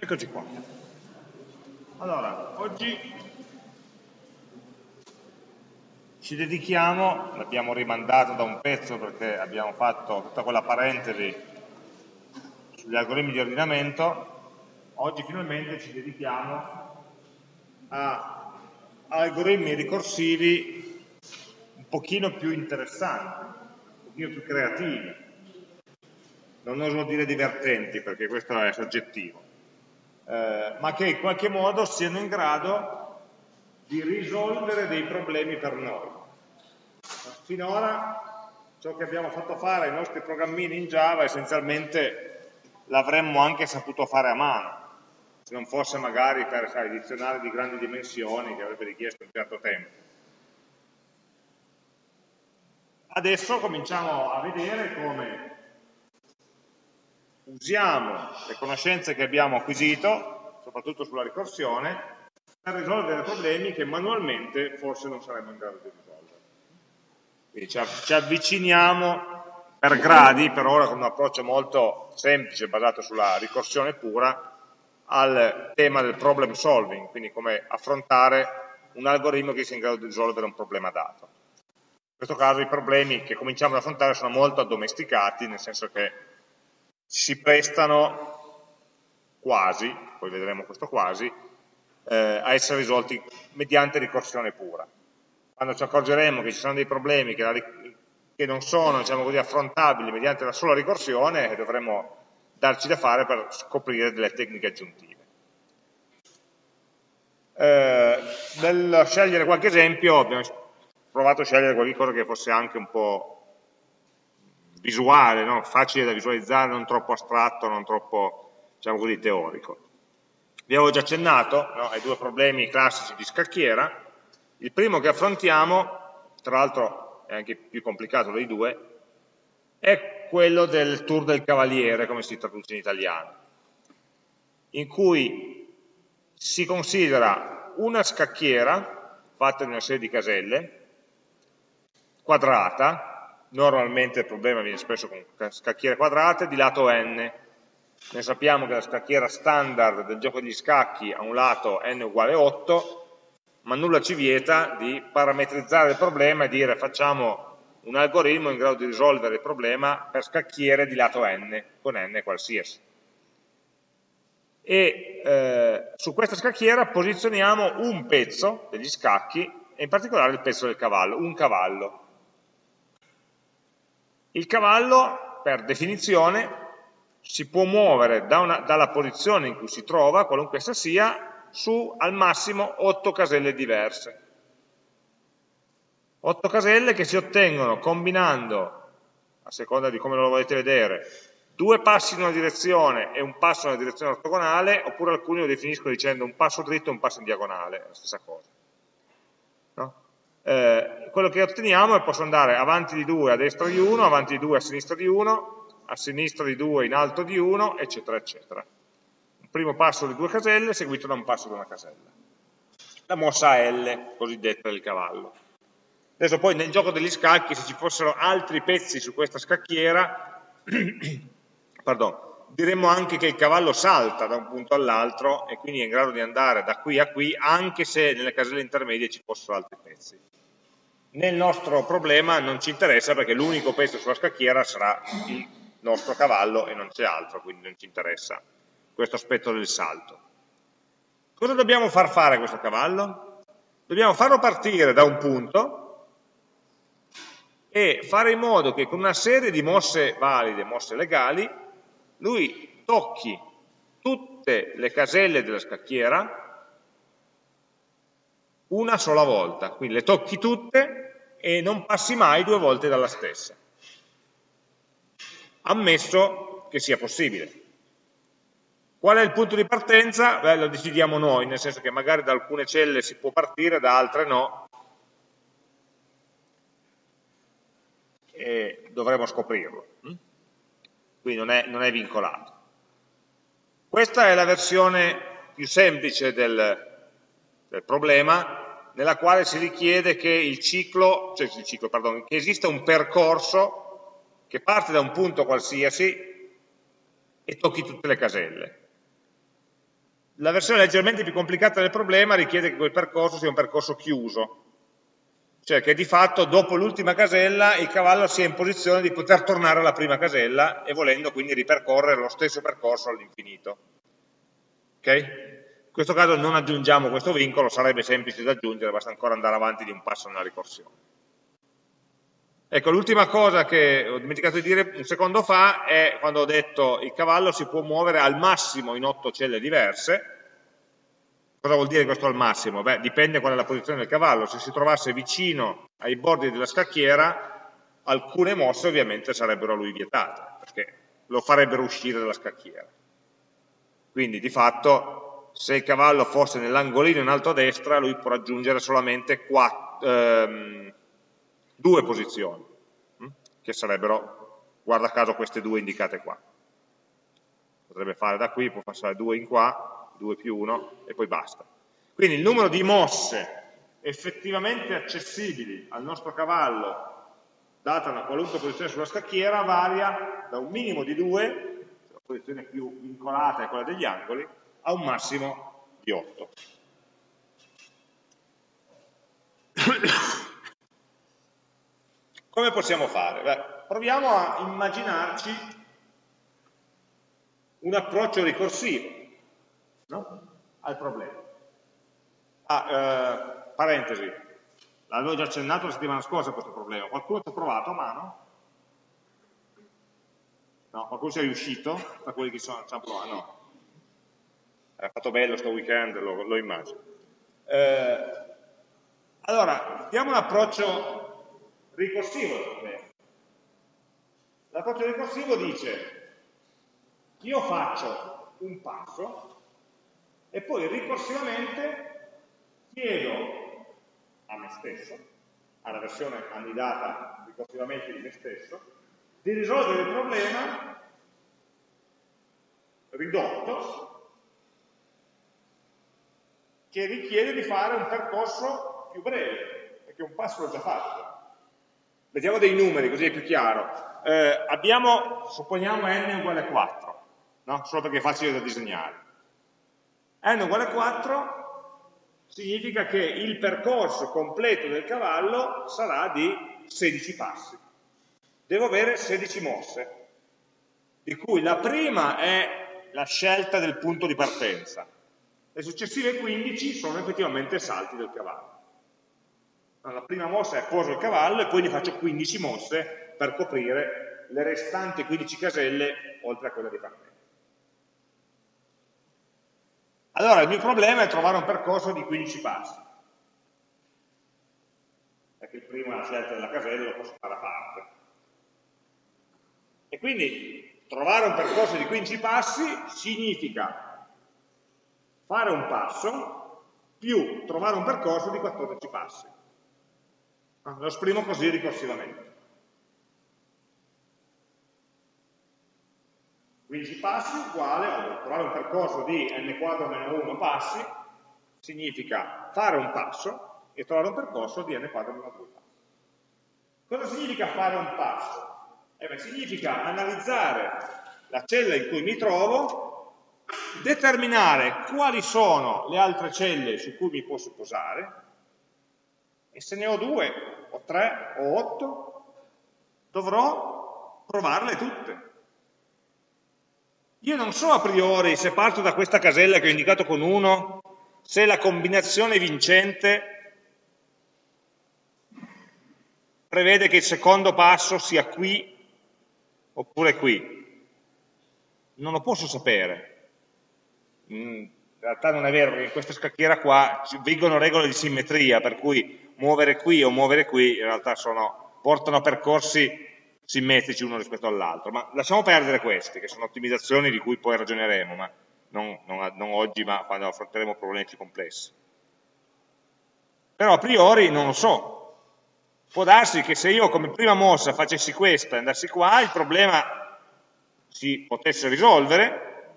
Eccoci qua. Allora, oggi ci dedichiamo, l'abbiamo rimandato da un pezzo perché abbiamo fatto tutta quella parentesi sugli algoritmi di ordinamento, oggi finalmente ci dedichiamo a algoritmi ricorsivi un pochino più interessanti, un pochino più creativi, non oso dire divertenti perché questo è soggettivo, eh, ma che in qualche modo siano in grado di risolvere dei problemi per noi. Finora ciò che abbiamo fatto fare ai nostri programmini in Java essenzialmente l'avremmo anche saputo fare a mano, se non fosse magari per sai, dizionari di grandi dimensioni che avrebbe richiesto un certo tempo. Adesso cominciamo a vedere come usiamo le conoscenze che abbiamo acquisito, soprattutto sulla ricorsione, per risolvere problemi che manualmente forse non saremmo in grado di risolvere. Quindi ci avviciniamo per gradi, per ora con un approccio molto semplice, basato sulla ricorsione pura, al tema del problem solving, quindi come affrontare un algoritmo che sia in grado di risolvere un problema dato. In questo caso i problemi che cominciamo ad affrontare sono molto addomesticati, nel senso che si prestano quasi, poi vedremo questo quasi, eh, a essere risolti mediante ricorsione pura. Quando ci accorgeremo che ci sono dei problemi che, la, che non sono diciamo così, affrontabili mediante la sola ricorsione, dovremo darci da fare per scoprire delle tecniche aggiuntive. Eh, nel scegliere qualche esempio abbiamo provato a scegliere qualcosa che fosse anche un po' visuale, no? facile da visualizzare, non troppo astratto, non troppo diciamo così, teorico. Vi avevo già accennato no, ai due problemi classici di scacchiera. Il primo che affrontiamo, tra l'altro è anche più complicato dei due, è quello del tour del cavaliere, come si traduce in italiano, in cui si considera una scacchiera fatta di una serie di caselle, quadrata, normalmente il problema viene espresso con scacchiere quadrate, di lato n, noi sappiamo che la scacchiera standard del gioco degli scacchi ha un lato n uguale 8, ma nulla ci vieta di parametrizzare il problema e dire facciamo un algoritmo in grado di risolvere il problema per scacchiere di lato n, con n qualsiasi. E eh, su questa scacchiera posizioniamo un pezzo degli scacchi, e in particolare il pezzo del cavallo, un cavallo. Il cavallo, per definizione, si può muovere da una, dalla posizione in cui si trova, qualunque essa sia, su al massimo 8 caselle diverse. 8 caselle che si ottengono combinando, a seconda di come lo volete vedere, due passi in una direzione e un passo nella direzione ortogonale, oppure alcuni lo definiscono dicendo un passo dritto e un passo in diagonale, la stessa cosa. Eh, quello che otteniamo è posso andare avanti di 2 a destra di 1, avanti di 2 a sinistra di 1, a sinistra di 2 in alto di 1, eccetera, eccetera. Un primo passo di due caselle seguito da un passo di una casella. La mossa L, cosiddetta del cavallo. Adesso poi nel gioco degli scacchi, se ci fossero altri pezzi su questa scacchiera, pardon, diremmo anche che il cavallo salta da un punto all'altro e quindi è in grado di andare da qui a qui, anche se nelle caselle intermedie ci fossero altri pezzi. Nel nostro problema non ci interessa perché l'unico pezzo sulla scacchiera sarà il nostro cavallo e non c'è altro, quindi non ci interessa questo aspetto del salto. Cosa dobbiamo far fare a questo cavallo? Dobbiamo farlo partire da un punto e fare in modo che con una serie di mosse valide, mosse legali, lui tocchi tutte le caselle della scacchiera una sola volta, quindi le tocchi tutte e non passi mai due volte dalla stessa ammesso che sia possibile. Qual è il punto di partenza? Beh, lo decidiamo noi, nel senso che magari da alcune celle si può partire, da altre no, e dovremo scoprirlo. Quindi non è, non è vincolato. Questa è la versione più semplice del, del problema, nella quale si richiede che il ciclo, cioè il ciclo, pardon, che esista un percorso che parte da un punto qualsiasi e tocchi tutte le caselle. La versione leggermente più complicata del problema richiede che quel percorso sia un percorso chiuso, cioè che di fatto dopo l'ultima casella il cavallo sia in posizione di poter tornare alla prima casella e volendo quindi ripercorrere lo stesso percorso all'infinito. Ok? In questo caso non aggiungiamo questo vincolo, sarebbe semplice da aggiungere, basta ancora andare avanti di un passo nella ricorsione. Ecco, l'ultima cosa che ho dimenticato di dire un secondo fa è quando ho detto il cavallo si può muovere al massimo in otto celle diverse, Cosa vuol dire questo al massimo? Beh, dipende qual è la posizione del cavallo. Se si trovasse vicino ai bordi della scacchiera, alcune mosse ovviamente sarebbero a lui vietate, perché lo farebbero uscire dalla scacchiera. Quindi di fatto, se il cavallo fosse nell'angolino in alto a destra, lui può raggiungere solamente quattro, ehm, due posizioni, hm? che sarebbero, guarda caso, queste due indicate qua. Potrebbe fare da qui, può passare due in qua, 2 più 1 e poi basta. Quindi il numero di mosse effettivamente accessibili al nostro cavallo data una qualunque posizione sulla scacchiera varia da un minimo di 2, la posizione più vincolata è quella degli angoli, a un massimo di 8. Come possiamo fare? Beh, proviamo a immaginarci un approccio ricorsivo no? al problema. Ah, eh, parentesi, l'avevo già accennato la settimana scorsa questo problema, qualcuno ci ha provato a mano? No, qualcuno ci è riuscito, tra quelli che ci hanno provato? No. Ha fatto bello sto weekend, lo, lo immagino. Eh, allora, diamo un approccio ricorsivo al problema. L'approccio ricorsivo dice, io faccio un passo e poi ricorsivamente chiedo a me stesso, alla versione annidata ricorsivamente di me stesso, di risolvere il problema ridotto che richiede di fare un percorso più breve, perché un passo l'ho già fatto. Vediamo dei numeri, così è più chiaro. Eh, abbiamo, supponiamo n uguale a 4, no? solo perché è facile da disegnare n uguale a 4 significa che il percorso completo del cavallo sarà di 16 passi. Devo avere 16 mosse, di cui la prima è la scelta del punto di partenza. Le successive 15 sono effettivamente salti del cavallo. La prima mossa è poso il cavallo e poi ne faccio 15 mosse per coprire le restanti 15 caselle oltre a quella di partenza. Allora il mio problema è trovare un percorso di 15 passi, perché il primo è la scelta della casella, lo posso fare a parte. E quindi trovare un percorso di 15 passi significa fare un passo più trovare un percorso di 14 passi. Lo esprimo così ricorsivamente. 15 passi uguale a trovare un percorso di n quadro meno 1 passi, significa fare un passo e trovare un percorso di n quadro meno 2 passi. Cosa significa fare un passo? Eh beh, significa analizzare la cella in cui mi trovo, determinare quali sono le altre celle su cui mi posso posare, e se ne ho due, o tre, o otto, dovrò provarle tutte io non so a priori, se parto da questa casella che ho indicato con 1, se la combinazione vincente prevede che il secondo passo sia qui oppure qui. Non lo posso sapere. Mm, in realtà non è vero, perché in questa scacchiera qua vigono regole di simmetria, per cui muovere qui o muovere qui in realtà sono, portano percorsi simmetrici uno rispetto all'altro, ma lasciamo perdere questi, che sono ottimizzazioni di cui poi ragioneremo, ma non, non, non oggi, ma quando affronteremo problemi più complessi. Però a priori non lo so, può darsi che se io come prima mossa facessi questa e andassi qua, il problema si potesse risolvere,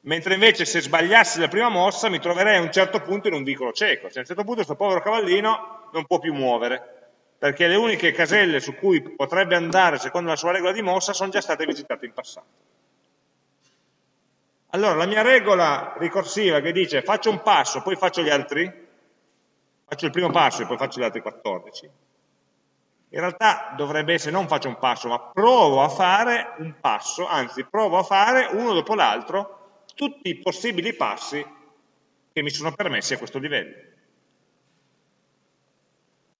mentre invece se sbagliassi la prima mossa mi troverei a un certo punto in un vicolo cieco, cioè a un certo punto questo povero cavallino non può più muovere, perché le uniche caselle su cui potrebbe andare secondo la sua regola di mossa sono già state visitate in passato. Allora, la mia regola ricorsiva che dice faccio un passo, poi faccio gli altri, faccio il primo passo e poi faccio gli altri 14, in realtà dovrebbe essere non faccio un passo, ma provo a fare un passo, anzi provo a fare uno dopo l'altro tutti i possibili passi che mi sono permessi a questo livello.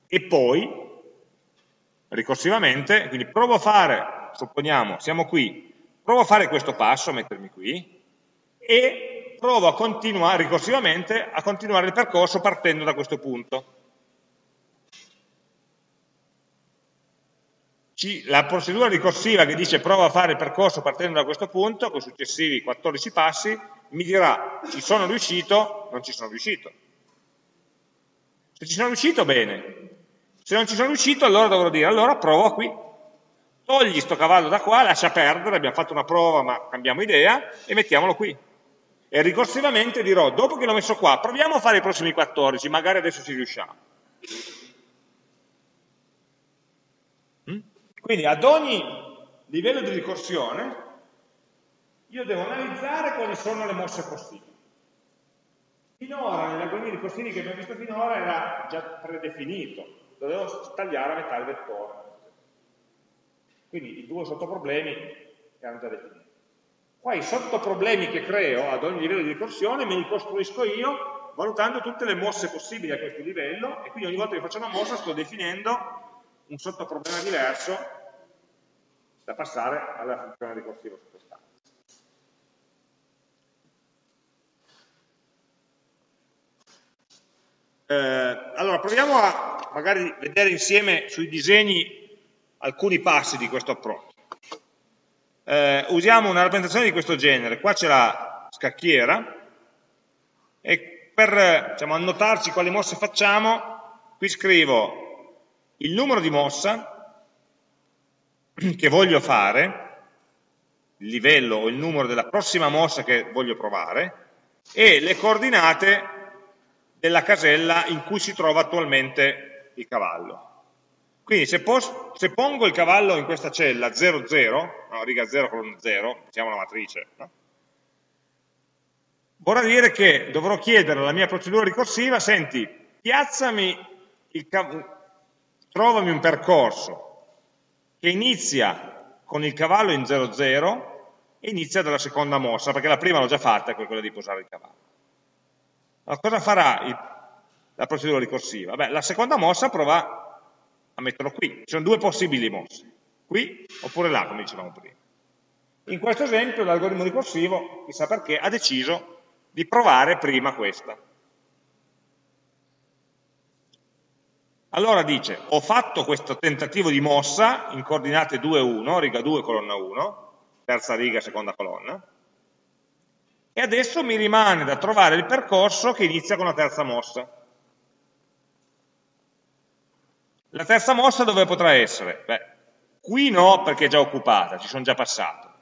E poi, ricorsivamente, quindi provo a fare, supponiamo, siamo qui, provo a fare questo passo, mettermi qui, e provo a continuare, ricorsivamente, a continuare il percorso partendo da questo punto. la procedura ricorsiva che dice prova a fare il percorso partendo da questo punto, con i successivi 14 passi, mi dirà ci sono riuscito, non ci sono riuscito. Se ci sono riuscito, bene. Se non ci sono riuscito, allora dovrò dire, allora provo qui. Togli sto cavallo da qua, lascia perdere, abbiamo fatto una prova ma cambiamo idea, e mettiamolo qui. E ricorsivamente dirò, dopo che l'ho messo qua, proviamo a fare i prossimi 14, magari adesso ci riusciamo. Quindi ad ogni livello di ricorsione io devo analizzare quali sono le mosse possibili. Finora, negli algoritmi ricorsivi che abbiamo visto finora, era già predefinito, dovevo tagliare a metà il vettore. Quindi i due sottoproblemi erano già definiti. Qua i sottoproblemi che creo ad ogni livello di ricorsione me li costruisco io valutando tutte le mosse possibili a questo livello e quindi ogni volta che faccio una mossa sto definendo un sottoproblema diverso da passare alla funzione ricorsiva Eh, allora, proviamo a magari vedere insieme sui disegni alcuni passi di questo approccio. Eh, usiamo una rappresentazione di questo genere. Qua c'è la scacchiera e per diciamo, annotarci quali mosse facciamo, qui scrivo il numero di mossa, che voglio fare, il livello o il numero della prossima mossa che voglio provare, e le coordinate della casella in cui si trova attualmente il cavallo. Quindi se, se pongo il cavallo in questa cella 0, 0, no, riga 0 con 0, mettiamo una matrice, no? vorrà dire che dovrò chiedere alla mia procedura ricorsiva, senti, piazzami il trovami un percorso che inizia con il cavallo in 0-0 e inizia dalla seconda mossa, perché la prima l'ho già fatta, quella di posare il cavallo. Allora, cosa farà il, la procedura ricorsiva? Beh, la seconda mossa prova a metterlo qui. Ci sono due possibili mosse, qui oppure là, come dicevamo prima. In questo esempio l'algoritmo ricorsivo, chissà perché, ha deciso di provare prima questa. Allora dice, ho fatto questo tentativo di mossa in coordinate 2, 1, riga 2, colonna 1, terza riga, seconda colonna, e adesso mi rimane da trovare il percorso che inizia con la terza mossa. La terza mossa dove potrà essere? Beh, qui no perché è già occupata, ci sono già passato.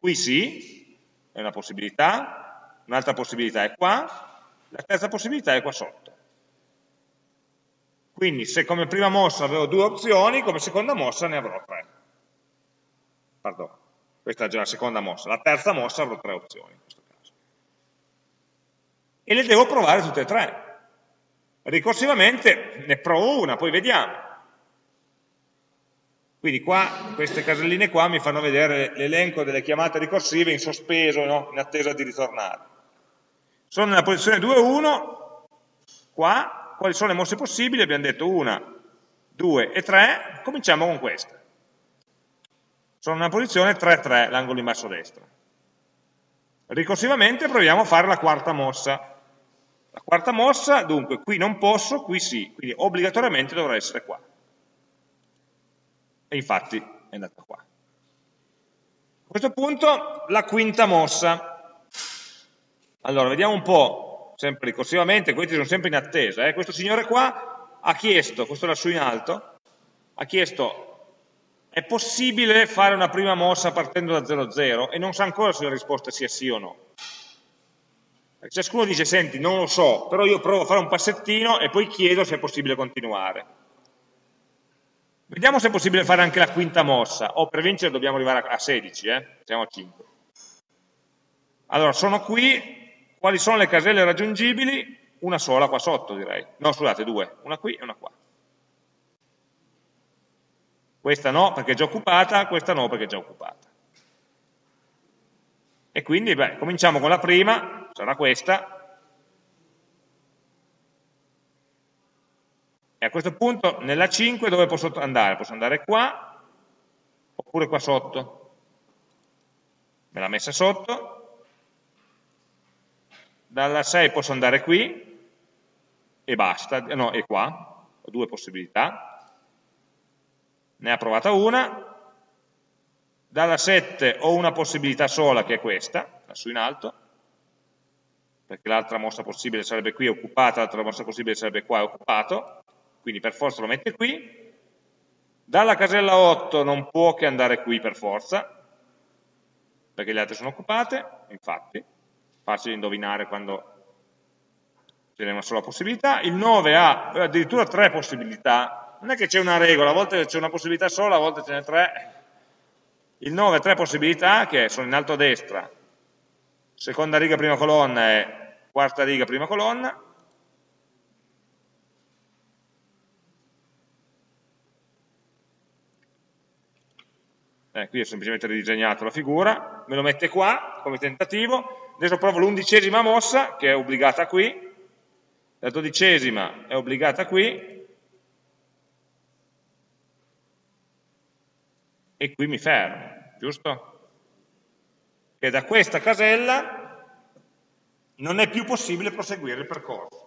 Qui sì, è una possibilità, un'altra possibilità è qua, la terza possibilità è qua sotto. Quindi se come prima mossa avevo due opzioni, come seconda mossa ne avrò tre. Pardon, questa è già la seconda mossa. La terza mossa avrò tre opzioni. E le devo provare tutte e tre. Ricorsivamente ne provo una, poi vediamo. Quindi qua, queste caselline qua mi fanno vedere l'elenco delle chiamate ricorsive in sospeso, no? in attesa di ritornare. Sono nella posizione 2-1, qua, quali sono le mosse possibili? Abbiamo detto una, due e tre, cominciamo con queste. Sono nella posizione 3-3, l'angolo in basso a destra. Ricorsivamente proviamo a fare la quarta mossa. La quarta mossa, dunque, qui non posso, qui sì, quindi obbligatoriamente dovrà essere qua. E infatti è andata qua. A questo punto la quinta mossa. Allora, vediamo un po' sempre ricorsivamente, questi sono sempre in attesa. Eh. Questo signore qua ha chiesto, questo lassù in alto, ha chiesto è possibile fare una prima mossa partendo da 0,0 e non sa ancora se la risposta sia sì o no. Ciascuno dice, senti, non lo so, però io provo a fare un passettino e poi chiedo se è possibile continuare. Vediamo se è possibile fare anche la quinta mossa, o per vincere dobbiamo arrivare a 16, eh? siamo a 5. Allora, sono qui, quali sono le caselle raggiungibili? Una sola qua sotto direi, no scusate, due, una qui e una qua. Questa no perché è già occupata, questa no perché è già occupata. E quindi, beh, cominciamo con la prima, sarà questa, E a questo punto nella 5 dove posso andare? Posso andare qua oppure qua sotto. Me l'ha messa sotto. Dalla 6 posso andare qui e basta, no, e qua, ho due possibilità. Ne ha provata una. Dalla 7 ho una possibilità sola che è questa, lassù in alto, perché l'altra mossa possibile sarebbe qui occupata, l'altra mossa possibile sarebbe qua occupato quindi per forza lo mette qui, dalla casella 8 non può che andare qui per forza, perché le altre sono occupate, infatti, facile indovinare quando ce n'è una sola possibilità, il 9 ha addirittura tre possibilità, non è che c'è una regola, a volte c'è una possibilità sola, a volte ce n'è tre, il 9 ha tre possibilità che sono in alto a destra, seconda riga prima colonna e quarta riga prima colonna, eh, qui ho semplicemente ridisegnato la figura, me lo mette qua come tentativo, adesso provo l'undicesima mossa che è obbligata qui, la dodicesima è obbligata qui, e qui mi fermo, giusto? Che da questa casella non è più possibile proseguire il percorso.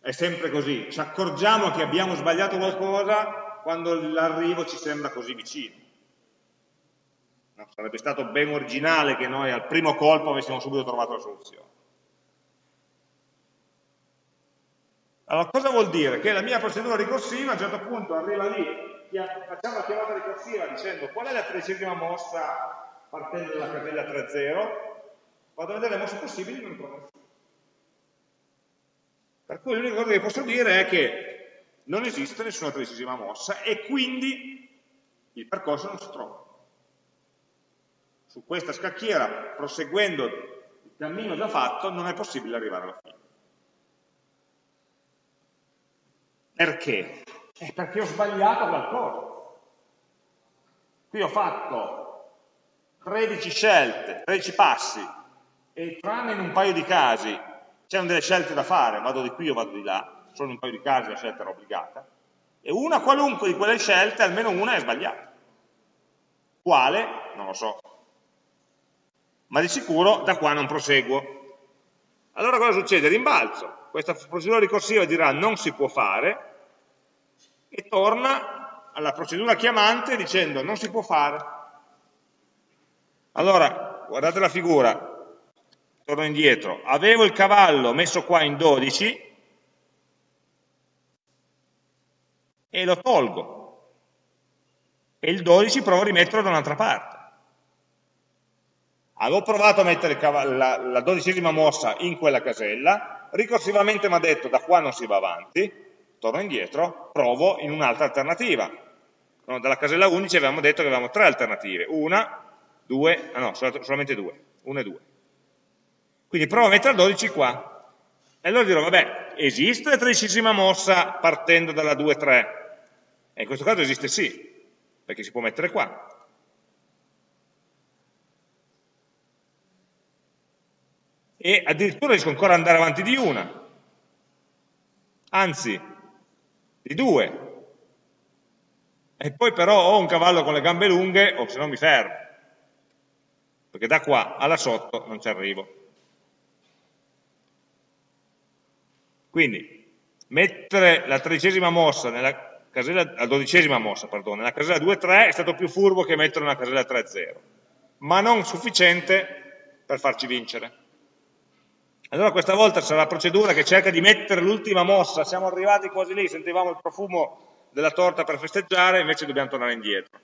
È sempre così, ci accorgiamo che abbiamo sbagliato qualcosa quando l'arrivo ci sembra così vicino. No, sarebbe stato ben originale che noi al primo colpo avessimo subito trovato la soluzione. Allora, cosa vuol dire? Che la mia procedura ricorsiva a un certo punto arriva lì, facciamo la chiamata ricorsiva dicendo qual è la tredicesima mossa partendo dalla casella 3.0, vado a vedere le mosse possibili e non trovo nessuno. Per cui l'unica cosa che posso dire è che non esiste nessuna tredicesima mossa e quindi il percorso non si trova. Su questa scacchiera, proseguendo il cammino già fatto, non è possibile arrivare alla fine. Perché? È perché ho sbagliato qualcosa. Qui ho fatto 13 scelte, 13 passi, e tranne in un paio di casi c'erano delle scelte da fare, vado di qui o vado di là, solo in un paio di casi la scelta era obbligata, e una qualunque di quelle scelte, almeno una è sbagliata. Quale? Non lo so. Ma di sicuro da qua non proseguo. Allora cosa succede? Rimbalzo. Questa procedura ricorsiva dirà non si può fare e torna alla procedura chiamante dicendo non si può fare. Allora, guardate la figura, torno indietro, avevo il cavallo messo qua in 12, e lo tolgo e il 12 provo a rimetterlo da un'altra parte. Avevo provato a mettere la, la dodicesima mossa in quella casella, ricorsivamente mi ha detto da qua non si va avanti, torno indietro, provo in un'altra alternativa. No, dalla casella 11 avevamo detto che avevamo tre alternative, una, due, ah no, solamente due, una e due. Quindi provo a mettere il 12 qua. E allora dirò, vabbè, esiste la tredicesima mossa partendo dalla 2-3? E in questo caso esiste sì, perché si può mettere qua. E addirittura riesco ancora ad andare avanti di una, anzi, di due. E poi però ho un cavallo con le gambe lunghe o se no mi fermo, perché da qua alla sotto non ci arrivo. Quindi mettere la tredicesima mossa nella casella, la dodicesima mossa, perdono, nella casella 2-3 è stato più furbo che metterlo nella casella 3-0, ma non sufficiente per farci vincere. Allora questa volta sarà la procedura che cerca di mettere l'ultima mossa, siamo arrivati quasi lì, sentivamo il profumo della torta per festeggiare, invece dobbiamo tornare indietro.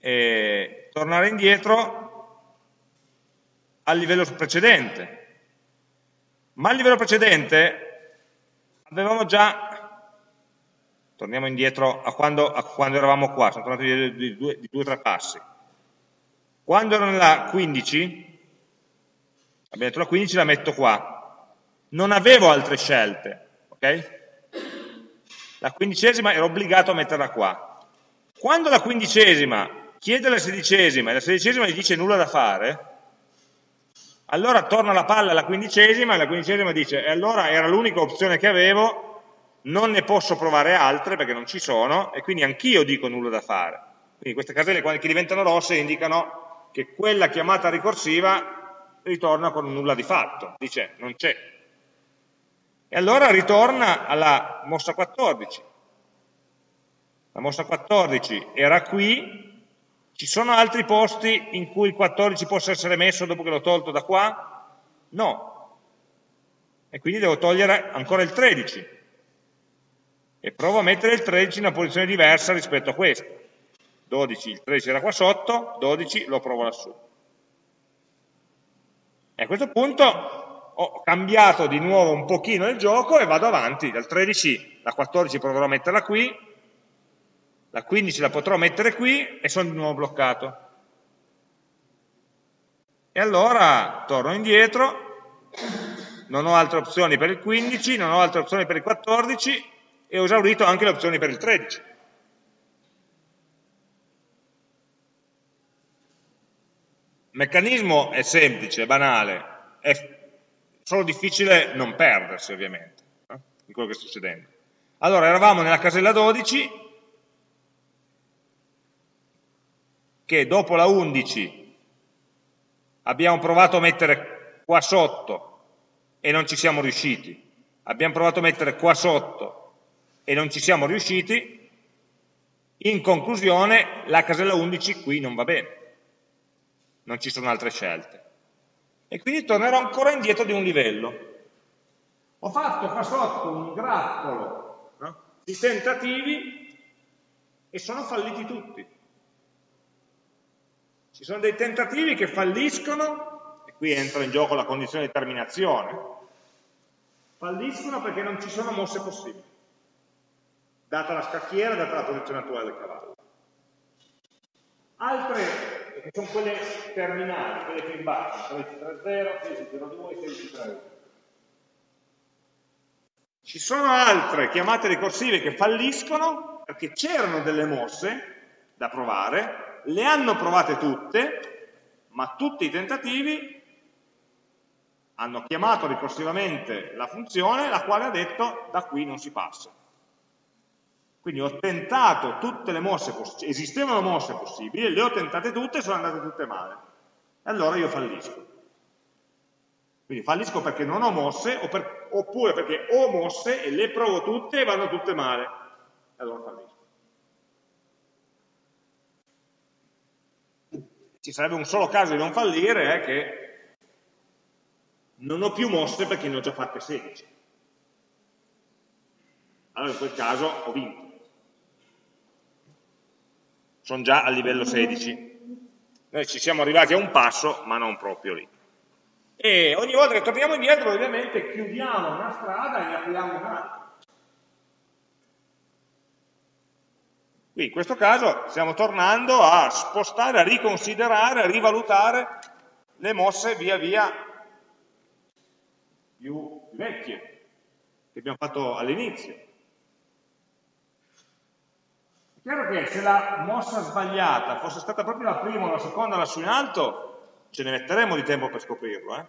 E tornare indietro al livello precedente. Ma al livello precedente avevamo già torniamo indietro a quando, a quando eravamo qua, sono due, di due o tre passi. Quando ero nella 15, abbiamo detto la 15 la metto qua, non avevo altre scelte, ok? La quindicesima ero obbligato a metterla qua. Quando la quindicesima chiede la sedicesima e la sedicesima gli dice nulla da fare, allora torna la palla alla quindicesima e la quindicesima dice e allora era l'unica opzione che avevo, non ne posso provare altre perché non ci sono e quindi anch'io dico nulla da fare. Quindi queste caselle che diventano rosse indicano che quella chiamata ricorsiva ritorna con nulla di fatto, dice non c'è. E allora ritorna alla mossa 14. La mossa 14 era qui, ci sono altri posti in cui il 14 possa essere messo dopo che l'ho tolto da qua? No. E quindi devo togliere ancora il 13 e provo a mettere il 13 in una posizione diversa rispetto a questo. 12, il 13 era qua sotto, 12 lo provo lassù. E a questo punto ho cambiato di nuovo un pochino il gioco e vado avanti, dal 13 la 14 proverò a metterla qui, la 15 la potrò mettere qui e sono di nuovo bloccato. E allora torno indietro, non ho altre opzioni per il 15, non ho altre opzioni per il 14 e ho esaurito anche le opzioni per il 13. Il meccanismo è semplice, banale, è solo difficile non perdersi ovviamente no? in quello che sta succedendo. Allora, eravamo nella casella 12, che dopo la 11 abbiamo provato a mettere qua sotto e non ci siamo riusciti, abbiamo provato a mettere qua sotto e non ci siamo riusciti, in conclusione la casella 11 qui non va bene, non ci sono altre scelte. E quindi tornerò ancora indietro di un livello. Ho fatto qua sotto un grappolo no? di tentativi e sono falliti tutti. Ci sono dei tentativi che falliscono, e qui entra in gioco la condizione di terminazione, falliscono perché non ci sono mosse possibili data la scacchiera, data la posizione attuale del cavallo. Altre, che sono quelle terminali, quelle che in basso, 16.30, 16.02, 16.31. Ci sono altre chiamate ricorsive che falliscono perché c'erano delle mosse da provare, le hanno provate tutte, ma tutti i tentativi hanno chiamato ricorsivamente la funzione, la quale ha detto da qui non si passa. Quindi ho tentato tutte le mosse possibili, esistevano mosse possibili, le ho tentate tutte e sono andate tutte male. E allora io fallisco. Quindi fallisco perché non ho mosse, oppure perché ho mosse e le provo tutte e vanno tutte male. E allora fallisco. Ci sarebbe un solo caso di non fallire, è che non ho più mosse perché ne ho già fatte 16. Allora in quel caso ho vinto sono già a livello 16. Noi ci siamo arrivati a un passo, ma non proprio lì. E ogni volta che torniamo indietro, ovviamente, chiudiamo una strada e ne apriamo un'altra. Qui in questo caso stiamo tornando a spostare, a riconsiderare, a rivalutare le mosse via via più vecchie che abbiamo fatto all'inizio. Chiaro che se la mossa sbagliata fosse stata proprio la prima o la seconda lassù in alto, ce ne metteremmo di tempo per scoprirlo, eh?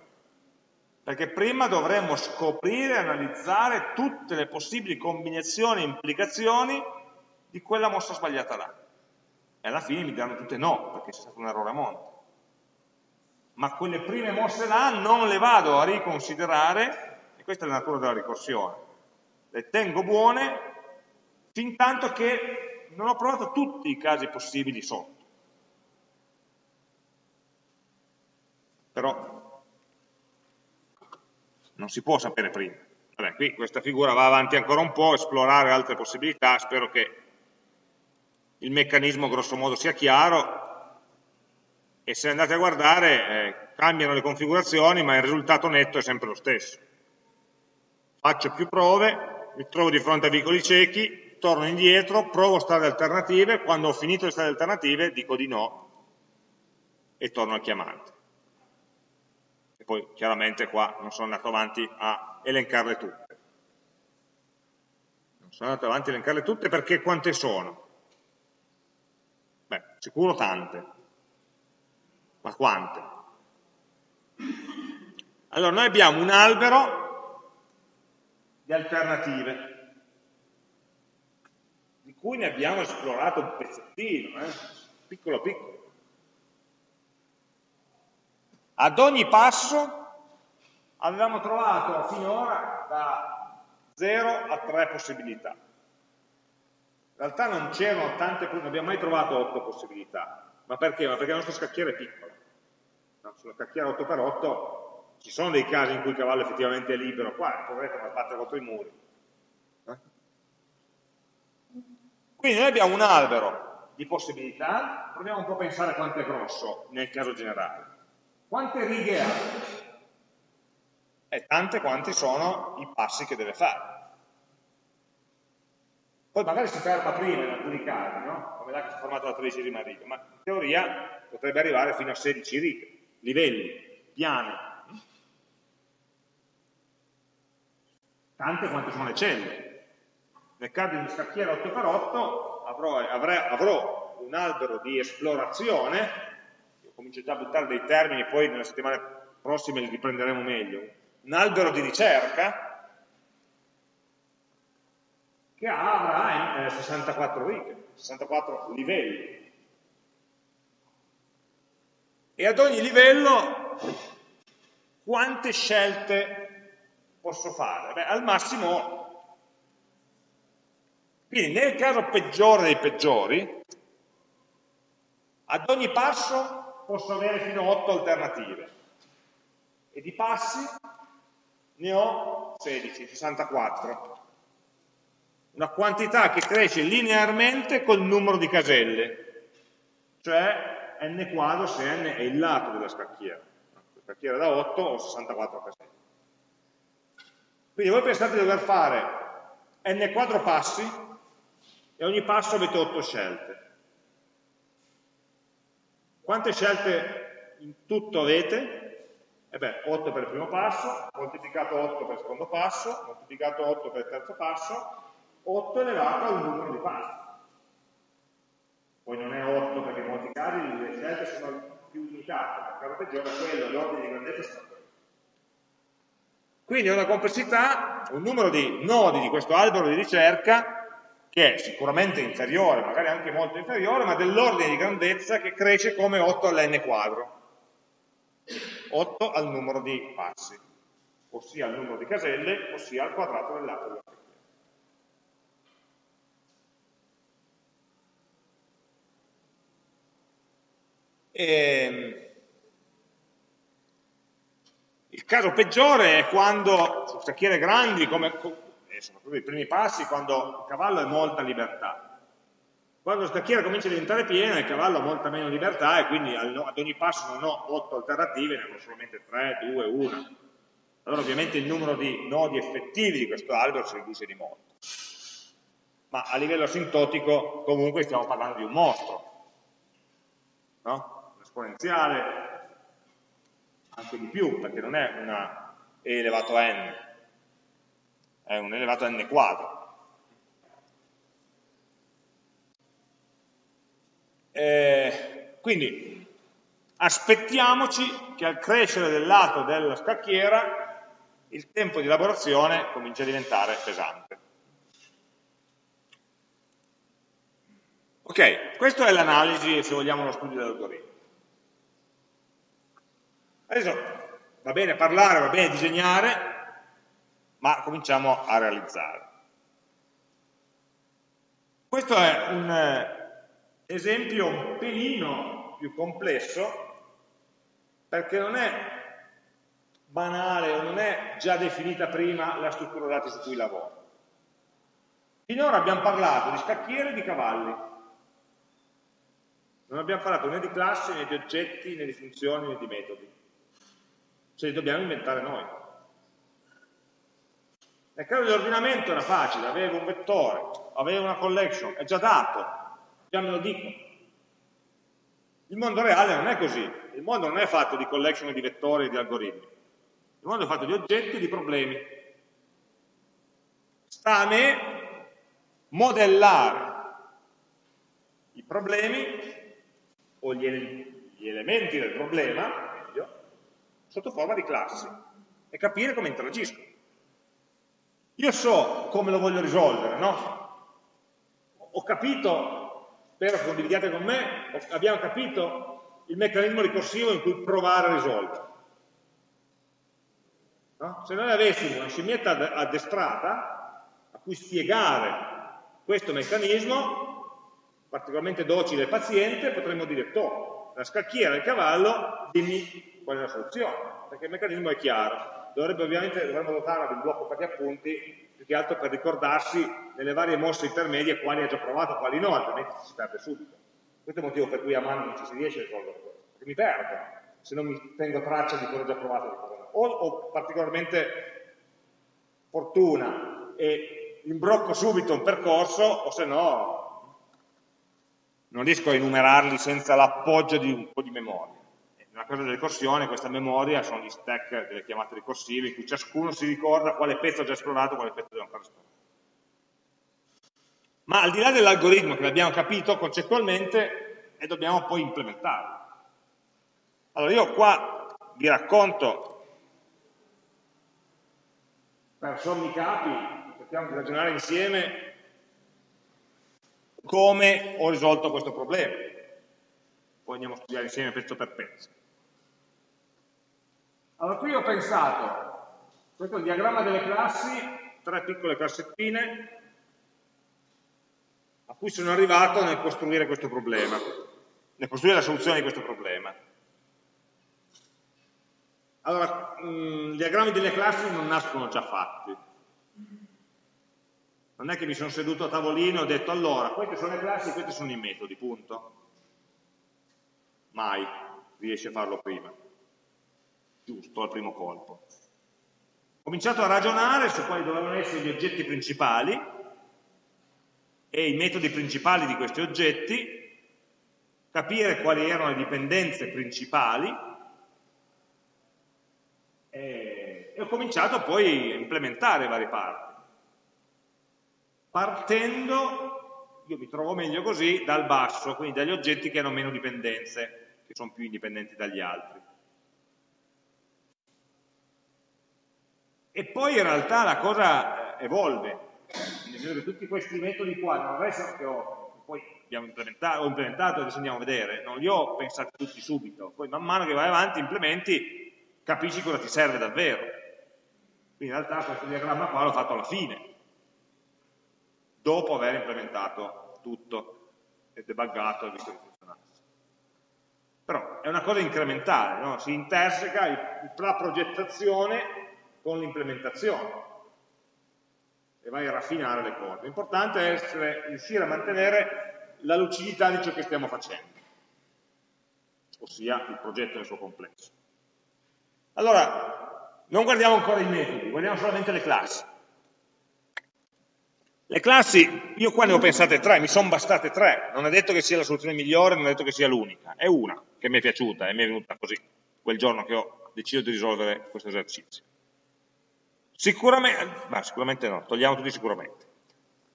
perché prima dovremmo scoprire e analizzare tutte le possibili combinazioni e implicazioni di quella mossa sbagliata là. E alla fine mi diranno tutte no, perché c'è stato un errore a monte. Ma quelle prime mosse là non le vado a riconsiderare, e questa è la natura della ricorsione. Le tengo buone fin tanto che non ho provato tutti i casi possibili sotto. Però non si può sapere prima. Vabbè, qui questa figura va avanti ancora un po', esplorare altre possibilità, spero che il meccanismo grosso modo sia chiaro e se andate a guardare eh, cambiano le configurazioni ma il risultato netto è sempre lo stesso. Faccio più prove, mi trovo di fronte a vicoli ciechi, torno indietro, provo strade alternative, quando ho finito le strade alternative dico di no e torno al chiamante. E poi chiaramente qua non sono andato avanti a elencarle tutte. Non sono andato avanti a elencarle tutte perché quante sono? Beh, sicuro tante. Ma quante? Allora, noi abbiamo un albero di alternative, cui ne abbiamo esplorato un pezzettino, eh? piccolo piccolo. Ad ogni passo avevamo trovato finora da 0 a 3 possibilità. In realtà non c'erano tante, non abbiamo mai trovato 8 possibilità. Ma perché? Ma perché la nostra scacchiera è piccola. No, sulla scacchiera 8x8 ci sono dei casi in cui il cavallo effettivamente è libero, qua poveretto ma batte contro i muri. Eh? Quindi noi abbiamo un albero di possibilità, proviamo un po' a pensare quanto è grosso nel caso generale. Quante righe ha? E tante quanti sono i passi che deve fare. Poi magari si ferma prima in alcuni casi, no? come là che la tredicesima riga, ma in teoria potrebbe arrivare fino a 16 righe, livelli, piani. Tante quante sono le celle. Nel caso di una scacchiera 8x8 avrò, avrei, avrò un albero di esplorazione comincio già a buttare dei termini, poi nelle settimane prossime li riprenderemo meglio, un albero di ricerca che avrà eh, 64 righe, 64 livelli. E ad ogni livello quante scelte posso fare? Beh, al massimo, quindi nel caso peggiore dei peggiori, ad ogni passo posso avere fino a 8 alternative e di passi ne ho 16, 64. Una quantità che cresce linearmente col numero di caselle, cioè n quadro se n è il lato della scacchiera. La scacchiera da 8 ho 64 caselle. Quindi voi pensate di dover fare n quadro passi e ogni passo avete 8 scelte. Quante scelte in tutto avete? E beh, 8 per il primo passo, moltiplicato 8 per il secondo passo, moltiplicato 8 per il terzo passo, 8 elevato al numero di passi. Poi non è 8 perché in molti casi le scelte sono più limitate, nel caso peggiore quello, l'ordine di grandezza sono quindi è una complessità, un numero di nodi di questo albero di ricerca che è sicuramente inferiore, magari anche molto inferiore, ma dell'ordine di grandezza che cresce come 8 all'n quadro. 8 al numero di passi, ossia al numero di caselle, ossia al quadrato del lato ehm, il caso peggiore è quando su scacchiere grandi, come soprattutto i primi passi, quando il cavallo ha molta libertà. Quando la scacchiera comincia a diventare piena, il cavallo ha molta meno libertà e quindi ad ogni passo non ho 8 alternative, ne avrò solamente 3, 2, 1. Allora ovviamente il numero di nodi effettivi di questo albero si riduce di molto. Ma a livello asintotico comunque stiamo parlando di un mostro. No? Un esponenziale, anche di più, perché non è una e elevato a n, è un elevato a n quadro. Eh, quindi aspettiamoci che al crescere del lato della scacchiera il tempo di elaborazione comincia a diventare pesante. Ok, questa è l'analisi, se vogliamo, lo studio dell'algoritmo. Adesso va bene parlare, va bene disegnare, ma cominciamo a realizzare. Questo è un eh, esempio un pelino più complesso perché non è banale o non è già definita prima la struttura dati su cui lavoro. Finora abbiamo parlato di scacchiere e di cavalli. Non abbiamo parlato né di classi, né di oggetti, né di funzioni, né di metodi. Ce li dobbiamo inventare noi. Nel caso dell'ordinamento era facile, avevo un vettore, avevo una collection, è già dato, già me lo dico. Il mondo reale non è così, il mondo non è fatto di collection di vettori e di algoritmi, il mondo è fatto di oggetti e di problemi. Sta a me modellare i problemi o gli, gli elementi del problema, meglio, sotto forma di classi e capire come interagiscono. Io so come lo voglio risolvere, no? Ho capito, spero che condividiate con me, abbiamo capito il meccanismo ricorsivo in cui provare a risolvere. No? Se noi avessimo una scimmietta addestrata a cui spiegare questo meccanismo, particolarmente docile e paziente, potremmo dire, to, la scacchiera del cavallo, dimmi qual è la soluzione, perché il meccanismo è chiaro dovrebbe ovviamente dovremmo dotarla di un blocco per gli appunti più che altro per ricordarsi nelle varie mosse intermedie quali ha già provato, quali no, altrimenti si perde subito. Questo è il motivo per cui a mano non ci si riesce a risolvere questo, perché mi perdo se non mi tengo traccia di cosa ho già provato e. O ho particolarmente fortuna e imbrocco subito un percorso, o se no non riesco a enumerarli senza l'appoggio di un po' di memoria nella cosa della ricorsione questa memoria sono gli stack delle chiamate ricorsive in cui ciascuno si ricorda quale pezzo ha già esplorato e quale pezzo deve ancora esplorare. Ma al di là dell'algoritmo che l'abbiamo capito concettualmente e dobbiamo poi implementarlo. Allora io qua vi racconto per sommi capi, cerchiamo di ragionare insieme come ho risolto questo problema. Poi andiamo a studiare insieme pezzo per pezzo. Allora qui ho pensato, questo è il diagramma delle classi, tre piccole cassettine a cui sono arrivato nel costruire questo problema, nel costruire la soluzione di questo problema. Allora, mh, mm, i diagrammi delle classi non nascono già fatti. Non è che mi sono seduto a tavolino e ho detto allora, queste sono le classi, questi sono i metodi, punto. Mai riesci a farlo prima giusto al primo colpo. Ho cominciato a ragionare su quali dovevano essere gli oggetti principali e i metodi principali di questi oggetti, capire quali erano le dipendenze principali e, e ho cominciato poi a implementare varie parti. Partendo, io mi trovo meglio così, dal basso, quindi dagli oggetti che hanno meno dipendenze, che sono più indipendenti dagli altri. E poi in realtà la cosa eh, evolve, nel senso che tutti questi metodi qua non restano che ho, poi implementato, ho implementato, adesso andiamo a vedere, non li ho pensati tutti subito, poi man mano che vai avanti implementi, capisci cosa ti serve davvero. Quindi in realtà questo diagramma qua l'ho fatto alla fine, dopo aver implementato tutto e debuggato e visto che funzionasse. Però è una cosa incrementale, no? si interseca la progettazione con l'implementazione e vai a raffinare le cose. L'importante è essere, riuscire a mantenere la lucidità di ciò che stiamo facendo, ossia il progetto nel suo complesso. Allora, non guardiamo ancora i metodi, guardiamo solamente le classi. Le classi, io qua ne ho pensate tre, mi sono bastate tre, non è detto che sia la soluzione migliore, non è detto che sia l'unica, è una che mi è piaciuta e mi è venuta così, quel giorno che ho deciso di risolvere questo esercizio. Sicuramente, ma sicuramente no, togliamo tutti sicuramente.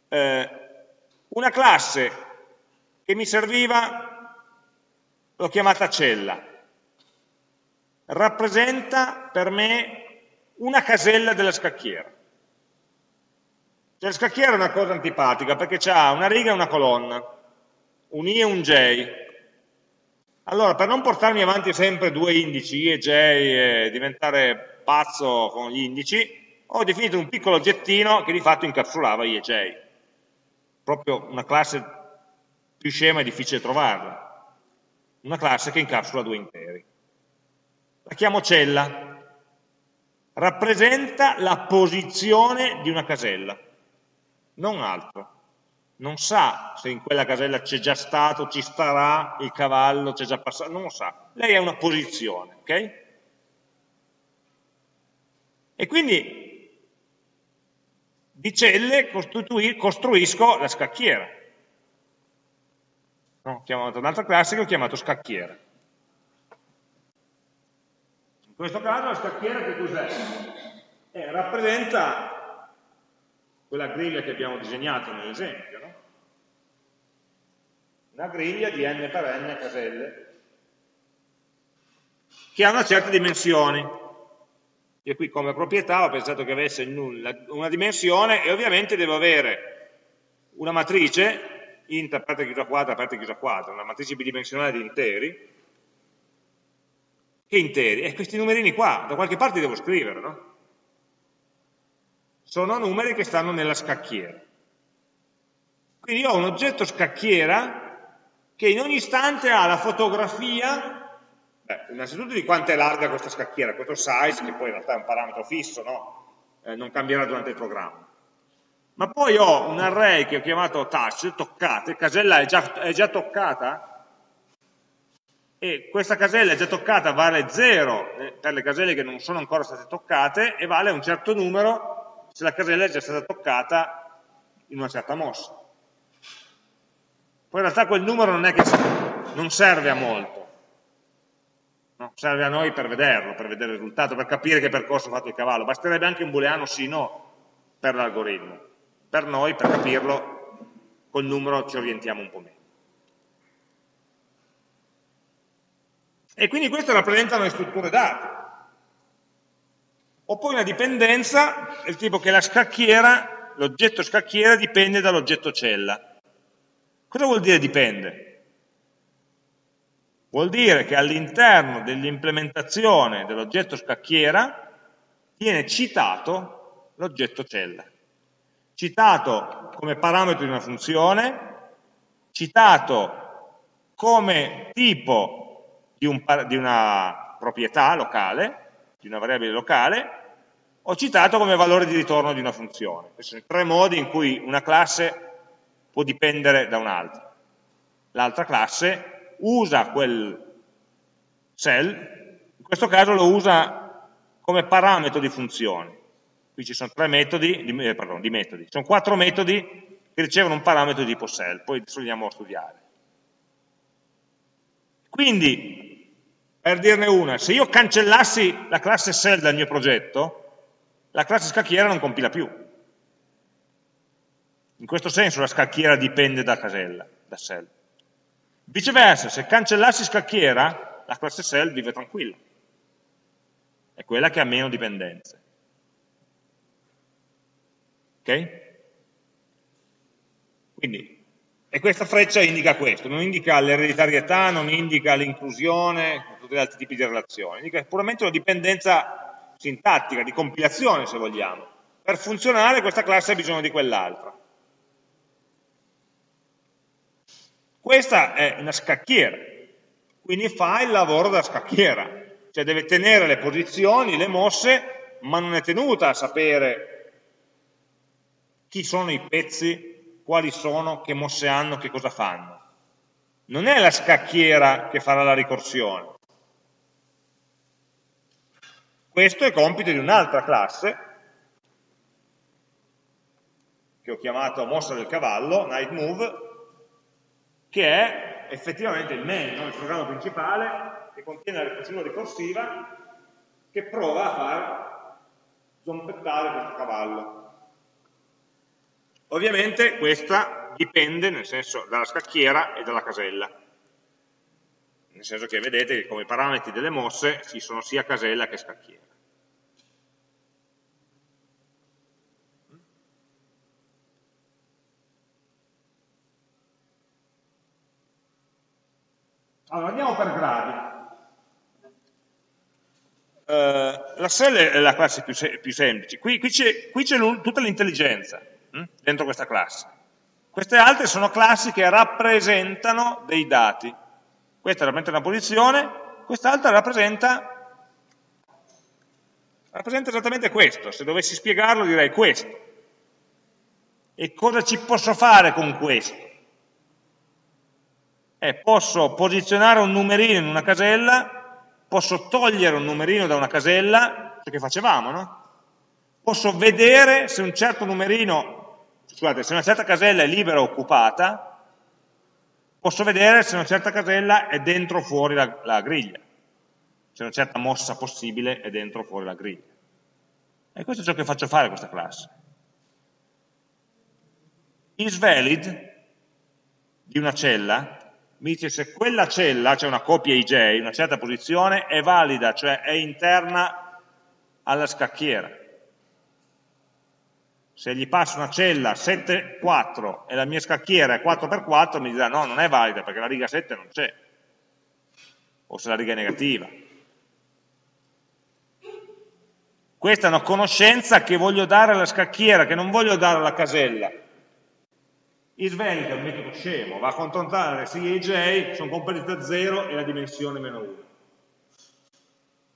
Eh, una classe che mi serviva, l'ho chiamata cella, rappresenta per me una casella della scacchiera. Cioè, la scacchiera è una cosa antipatica perché ha una riga e una colonna, un I e un J. Allora, per non portarmi avanti sempre due indici, I e J, e diventare pazzo con gli indici, ho definito un piccolo oggettino che di fatto incapsulava i e j. Proprio una classe più scema e difficile trovarla. Una classe che incapsula due interi. La chiamo cella. Rappresenta la posizione di una casella, non altro. Non sa se in quella casella c'è già stato, ci starà il cavallo, c'è già passato, non lo sa. Lei è una posizione, ok? E quindi di celle costruisco la scacchiera. No, ho chiamato un'altra classe che ho chiamato scacchiera. In questo caso la scacchiera che cos'è? Eh, rappresenta quella griglia che abbiamo disegnato nell'esempio, no? Una griglia di n per n caselle che ha una certa dimensione. Io qui come proprietà ho pensato che avesse una dimensione e ovviamente devo avere una matrice, int aperta chiusa quadra, aperta chiusa quadra, una matrice bidimensionale di interi, che interi? E questi numerini qua, da qualche parte devo scrivere, no? Sono numeri che stanno nella scacchiera. Quindi ho un oggetto scacchiera che in ogni istante ha la fotografia, beh, innanzitutto di quanto è larga questa scacchiera, questo size, che poi in realtà è un parametro fisso, no? eh, non cambierà durante il programma. Ma poi ho un array che ho chiamato touch, toccate, casella è già, è già toccata, e questa casella è già toccata, vale 0 eh, per le caselle che non sono ancora state toccate e vale un certo numero se la casella è già stata toccata in una certa mossa. Poi in realtà quel numero non è che non serve a molto, no? serve a noi per vederlo, per vedere il risultato, per capire che percorso ha fatto il cavallo. Basterebbe anche un booleano sì no per l'algoritmo. Per noi, per capirlo, col numero ci orientiamo un po' meno. E quindi queste rappresentano le strutture date. Ho poi una dipendenza del tipo che la scacchiera, l'oggetto scacchiera dipende dall'oggetto cella. Cosa vuol dire dipende? Vuol dire che all'interno dell'implementazione dell'oggetto scacchiera viene citato l'oggetto cella. Citato come parametro di una funzione, citato come tipo di, un, di una proprietà locale, di una variabile locale, ho citato come valore di ritorno di una funzione. Questi sono i tre modi in cui una classe può dipendere da un'altra. L'altra classe usa quel cell, in questo caso lo usa come parametro di funzioni. Qui ci sono tre metodi, di, eh, pardon, di metodi, ci sono quattro metodi che ricevono un parametro di tipo cell, poi adesso andiamo a studiare. Quindi per dirne una, se io cancellassi la classe cell dal mio progetto, la classe scacchiera non compila più. In questo senso la scacchiera dipende da casella, da cell. Viceversa, se cancellassi scacchiera, la classe cell vive tranquilla. È quella che ha meno dipendenze. Ok? Quindi e questa freccia indica questo, non indica l'ereditarietà, non indica l'inclusione, tutti gli altri tipi di relazioni, indica puramente una dipendenza sintattica, di compilazione se vogliamo. Per funzionare questa classe ha bisogno di quell'altra. Questa è una scacchiera, quindi fa il lavoro da scacchiera, cioè deve tenere le posizioni, le mosse, ma non è tenuta a sapere chi sono i pezzi quali sono, che mosse hanno, che cosa fanno. Non è la scacchiera che farà la ricorsione. Questo è compito di un'altra classe, che ho chiamato mossa del cavallo, night move, che è effettivamente il main, no? il programma principale, che contiene la ricorsione ricorsiva, che prova a far zompettare questo cavallo. Ovviamente questa dipende nel senso, dalla scacchiera e dalla casella, nel senso che vedete che come parametri delle mosse ci sono sia casella che scacchiera. Allora, andiamo per gradi. Uh, la cell è la classe più, se più semplice, qui, qui c'è tutta l'intelligenza, Hm? dentro questa classe. Queste altre sono classi che rappresentano dei dati. Questa rappresenta una posizione, quest'altra rappresenta, rappresenta esattamente questo. Se dovessi spiegarlo direi questo. E cosa ci posso fare con questo? Eh, posso posizionare un numerino in una casella, posso togliere un numerino da una casella, ciò che facevamo, no? posso vedere se un certo numerino, scusate, se una certa casella è libera o occupata, posso vedere se una certa casella è dentro o fuori la, la griglia, se una certa mossa possibile è dentro o fuori la griglia. E questo è ciò che faccio fare a questa classe. IsValid di una cella mi dice se quella cella, c'è cioè una copia IJ, una certa posizione, è valida, cioè è interna alla scacchiera. Se gli passo una cella 7, 4 e la mia scacchiera è 4x4, mi dirà no, non è valida perché la riga 7 non c'è, o se la riga è negativa. Questa è una conoscenza che voglio dare alla scacchiera, che non voglio dare alla casella. IsValid è un metodo scemo, va a controllare se i j sono compresi da 0 e la dimensione meno 1.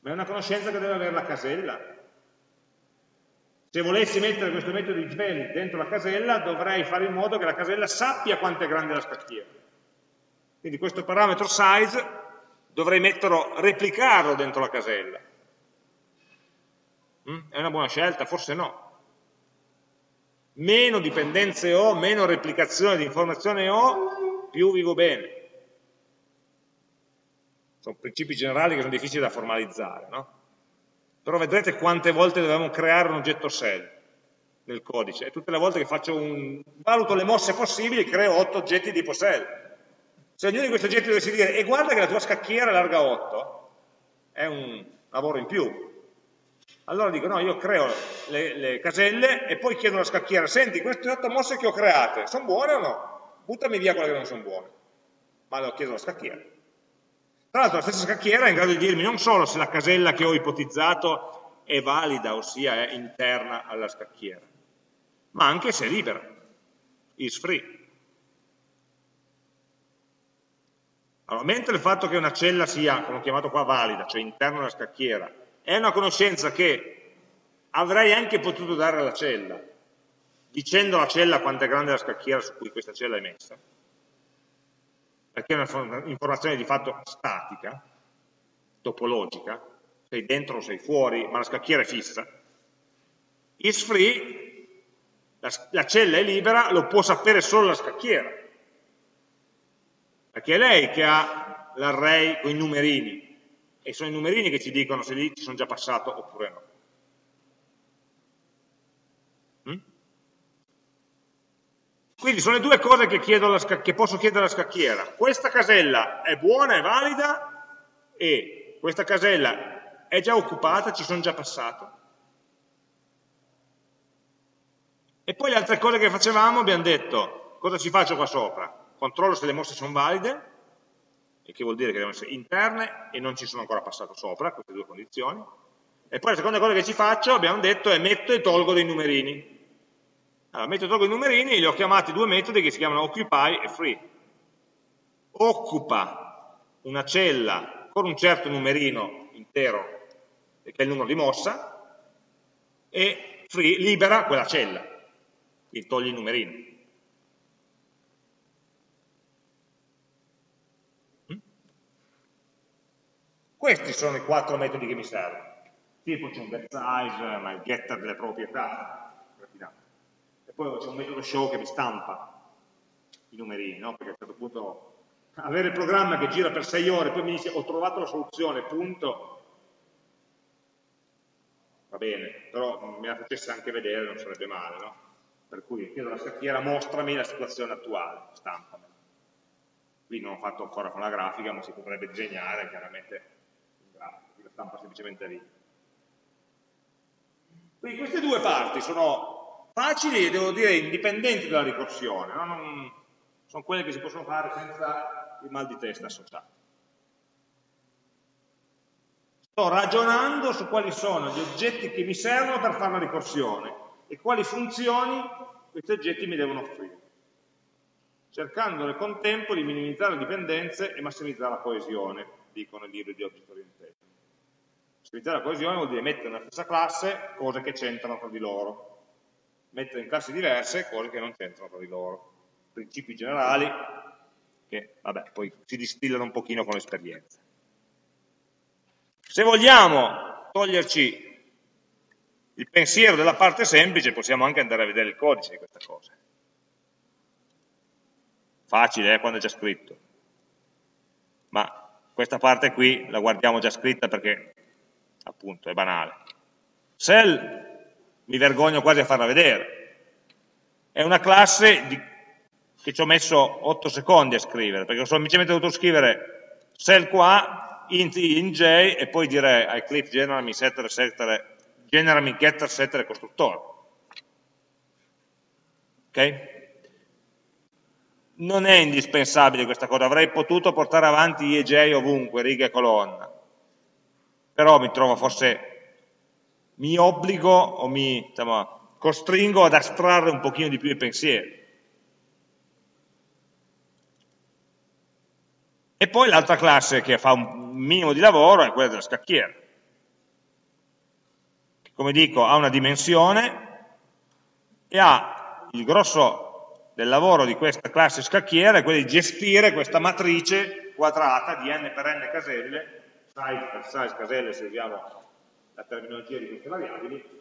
Ma è una conoscenza che deve avere la casella. Se volessi mettere questo metodo isValid dentro la casella, dovrei fare in modo che la casella sappia quanto è grande la scacchiera. Quindi questo parametro size dovrei metterlo, replicarlo dentro la casella. Mm? È una buona scelta? Forse no. Meno dipendenze ho, meno replicazione di informazione ho, più vivo bene. Sono principi generali che sono difficili da formalizzare, no? Però vedrete quante volte dobbiamo creare un oggetto cell nel codice e tutte le volte che faccio un... valuto le mosse possibili creo 8 oggetti di tipo cell. Se ognuno di questi oggetti dovessi dire e guarda che la tua scacchiera è larga 8, è un lavoro in più, allora dico, no, io creo le, le, caselle e poi chiedo alla scacchiera, senti, queste otto mosse che ho create, sono buone o no? Buttami via quelle che non sono buone. Ma lo chiedo alla scacchiera. Tra l'altro la stessa scacchiera è in grado di dirmi non solo se la casella che ho ipotizzato è valida, ossia è interna alla scacchiera, ma anche se è libera, is free. Allora, mentre il fatto che una cella sia, come ho chiamato qua, valida, cioè interna alla scacchiera, è una conoscenza che avrei anche potuto dare alla cella, dicendo alla cella quanto è grande la scacchiera su cui questa cella è messa, perché è un'informazione di fatto statica, topologica, sei dentro o sei fuori, ma la scacchiera è fissa. Is free, la, la cella è libera, lo può sapere solo la scacchiera, perché è lei che ha l'array con i numerini, e sono i numerini che ci dicono se lì ci sono già passato oppure no. Mm? Quindi sono le due cose che, che, posso chiedere alla scacchiera. Questa casella è buona, è valida e questa casella è già occupata, ci sono già passato. E poi le altre cose che facevamo abbiamo detto, cosa ci faccio qua sopra? Controllo se le mosse sono valide, il che vuol dire che devono essere interne e non ci sono ancora passato sopra, queste due condizioni. E poi la seconda cosa che ci faccio, abbiamo detto, è metto e tolgo dei numerini. Allora, metto e tolgo i numerini e li ho chiamati due metodi che si chiamano occupy e free. Occupa una cella con un certo numerino intero, che è il numero di mossa, e free libera quella cella, quindi toglie i numerini. Questi sono i quattro metodi che mi servono. Tipo c'è un getSize, ma il getter delle proprietà, e poi c'è un metodo show che mi stampa i numerini, no? perché a un certo punto avere il programma che gira per 6 ore, poi mi dice ho trovato la soluzione, punto, va bene, però me la facesse anche vedere, non sarebbe male, no? Per cui chiedo alla scacchiera mostrami la situazione attuale, stampami. Qui non ho fatto ancora con la grafica, ma si potrebbe disegnare chiaramente stampa semplicemente lì. Quindi queste due parti sono facili e devo dire indipendenti dalla ricorsione, no? non, sono quelle che si possono fare senza il mal di testa associato. Sto ragionando su quali sono gli oggetti che mi servono per fare la ricorsione e quali funzioni questi oggetti mi devono offrire, cercando nel contempo di minimizzare le dipendenze e massimizzare la coesione, dicono i libri di Object Oriented. Utilizzare la coesione vuol dire mettere nella stessa classe cose che c'entrano tra di loro, mettere in classi diverse cose che non c'entrano tra di loro, principi generali che vabbè, poi si distillano un pochino con l'esperienza. Se vogliamo toglierci il pensiero della parte semplice possiamo anche andare a vedere il codice di questa cosa. Facile, eh, quando è già scritto. Ma questa parte qui la guardiamo già scritta perché appunto è banale. Cell mi vergogno quasi a farla vedere. È una classe di, che ci ho messo 8 secondi a scrivere, perché ho semplicemente dovuto scrivere cell qua, int i, int j, e poi dire a Eclipse generami setter, setter, generami getter, setter costruttore. Ok? Non è indispensabile questa cosa, avrei potuto portare avanti i e j ovunque, riga e colonna, però mi trovo forse mi obbligo o mi diciamo, costringo ad astrarre un pochino di più i pensieri. E poi l'altra classe che fa un minimo di lavoro è quella della scacchiera. Come dico, ha una dimensione e ha il grosso del lavoro di questa classe scacchiera è quello di gestire questa matrice quadrata di n per n caselle, size per size caselle se usiamo la terminologia di queste variabili,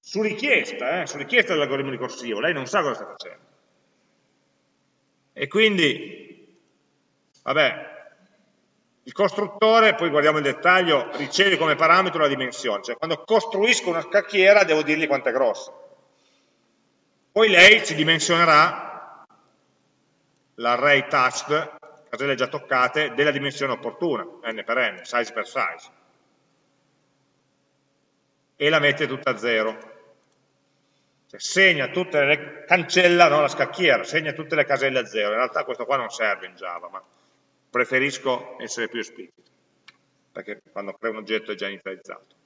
su richiesta, eh, su richiesta dell'algoritmo ricorsivo, lei non sa cosa sta facendo. E quindi, vabbè, il costruttore, poi guardiamo il dettaglio, riceve come parametro la dimensione, cioè quando costruisco una scacchiera devo dirgli quanto è grossa. Poi lei ci dimensionerà l'array touched caselle già toccate della dimensione opportuna, n per n, size per size, e la mette tutta a zero. Cioè, segna tutte le, cancella no, la scacchiera, segna tutte le caselle a zero. In realtà questo qua non serve in Java, ma preferisco essere più esplicito, perché quando creo un oggetto è già inizializzato.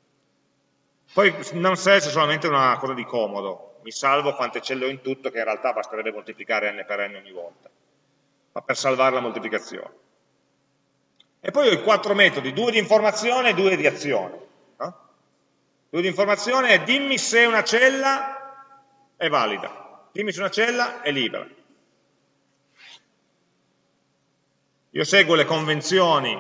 Poi non serve solamente una cosa di comodo, mi salvo quante celle ho in tutto, che in realtà basterebbe moltiplicare n per n ogni volta per salvare la moltiplicazione. E poi ho i quattro metodi, due di informazione e due di azione. No? Due di informazione è dimmi se una cella è valida, dimmi se una cella è libera. Io seguo le convenzioni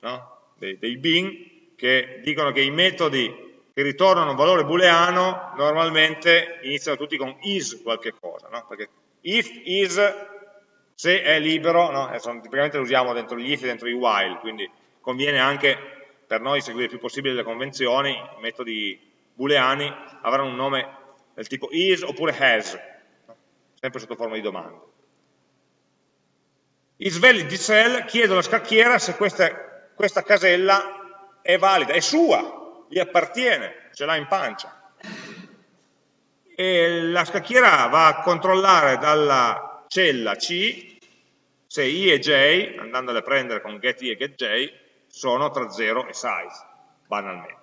no? dei, dei bin che dicono che i metodi che ritornano un valore booleano normalmente iniziano tutti con is qualche cosa, no? perché if, is, se è libero, no? tipicamente lo usiamo dentro gli if e dentro i while, quindi conviene anche per noi seguire il più possibile le convenzioni, i metodi booleani avranno un nome del tipo is oppure has, sempre sotto forma di domanda. Isvalid di cell chiedo alla scacchiera se questa, questa casella è valida, è sua, gli appartiene, ce l'ha in pancia. E la scacchiera va a controllare dalla cella C se i e j, andandole a prendere con get i e get j, sono tra 0 e size, banalmente.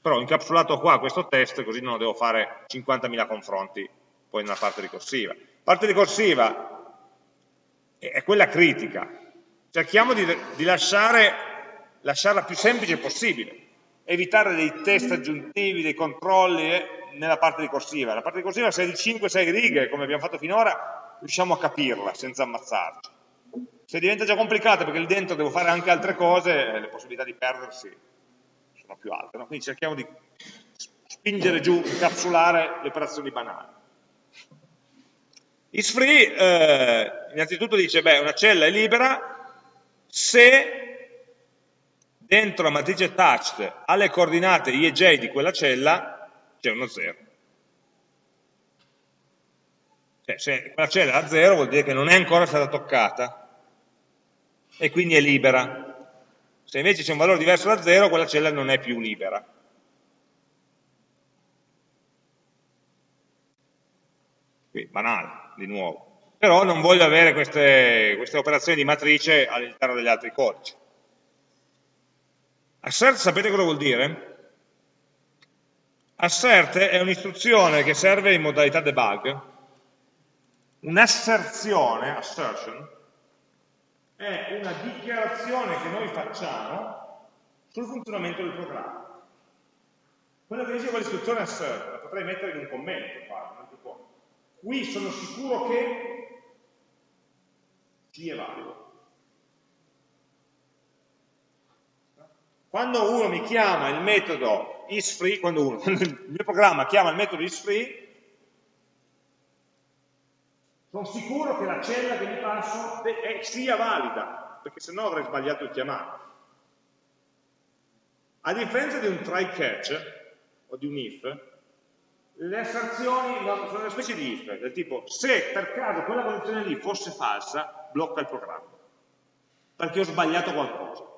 Però ho incapsulato qua questo test, così non devo fare 50.000 confronti poi nella parte ricorsiva. Parte ricorsiva è quella critica. Cerchiamo di, di lasciare, lasciarla più semplice possibile, evitare dei test aggiuntivi, dei controlli, eh, nella parte ricorsiva. La parte ricorsiva se è di 5-6 righe, come abbiamo fatto finora, riusciamo a capirla senza ammazzarci. Se diventa già complicata perché lì dentro devo fare anche altre cose, eh, le possibilità di perdersi sono più alte. No? Quindi cerchiamo di spingere giù, incapsulare le operazioni banali. IsFree eh, innanzitutto dice, beh, una cella è libera se dentro la matrice touched alle coordinate i e j di quella cella c'è uno 0. Cioè, se quella cella è a 0 vuol dire che non è ancora stata toccata e quindi è libera. Se invece c'è un valore diverso da 0, quella cella non è più libera. Qui, banale, di nuovo. Però non voglio avere queste, queste operazioni di matrice all'interno degli altri codici. Assert sapete cosa vuol dire? Assert è un'istruzione che serve in modalità debug. Un'asserzione, assertion, è una dichiarazione che noi facciamo sul funzionamento del programma. Quello che dice quell'istruzione assert, la potrei mettere in un commento, qua, tipo, qui sono sicuro che C è valido. quando uno mi chiama il metodo isFree, quando, uno, quando il mio programma chiama il metodo isFree, sono sicuro che la cella che mi passo sia valida, perché se no avrei sbagliato il chiamare. A differenza di un try catch o di un if, le asserzioni sono una specie di if, del tipo se per caso quella condizione lì fosse falsa, blocca il programma, perché ho sbagliato qualcosa.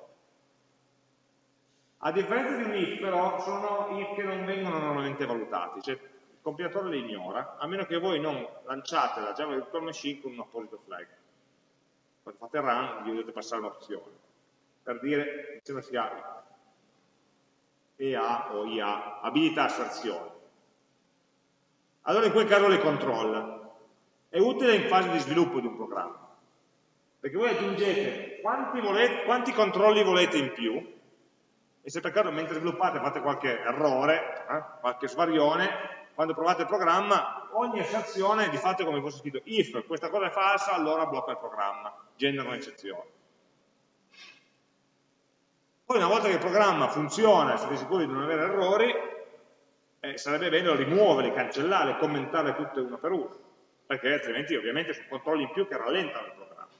A differenza di un if però sono if che non vengono normalmente valutati, cioè compilatore le ignora, a meno che voi non lanciate la Java Virtual Machine con un apposito flag. Quando fate run gli dovete passare un'opzione, per dire, insieme sia EA o IA, abilita asserzione. Allora in quel caso le controlla. È utile in fase di sviluppo di un programma, perché voi aggiungete quanti, volete, quanti controlli volete in più, e se per caso mentre sviluppate fate qualche errore, eh, qualche svarione, quando provate il programma, ogni eccezione di fatto come fosse scritto if questa cosa è falsa, allora blocca il programma, genera un'eccezione. Poi una volta che il programma funziona, siete sicuri di non avere errori, eh, sarebbe bene rimuoverli, cancellarli, commentarle tutte una per una, perché altrimenti ovviamente sono controlli in più che rallentano il programma.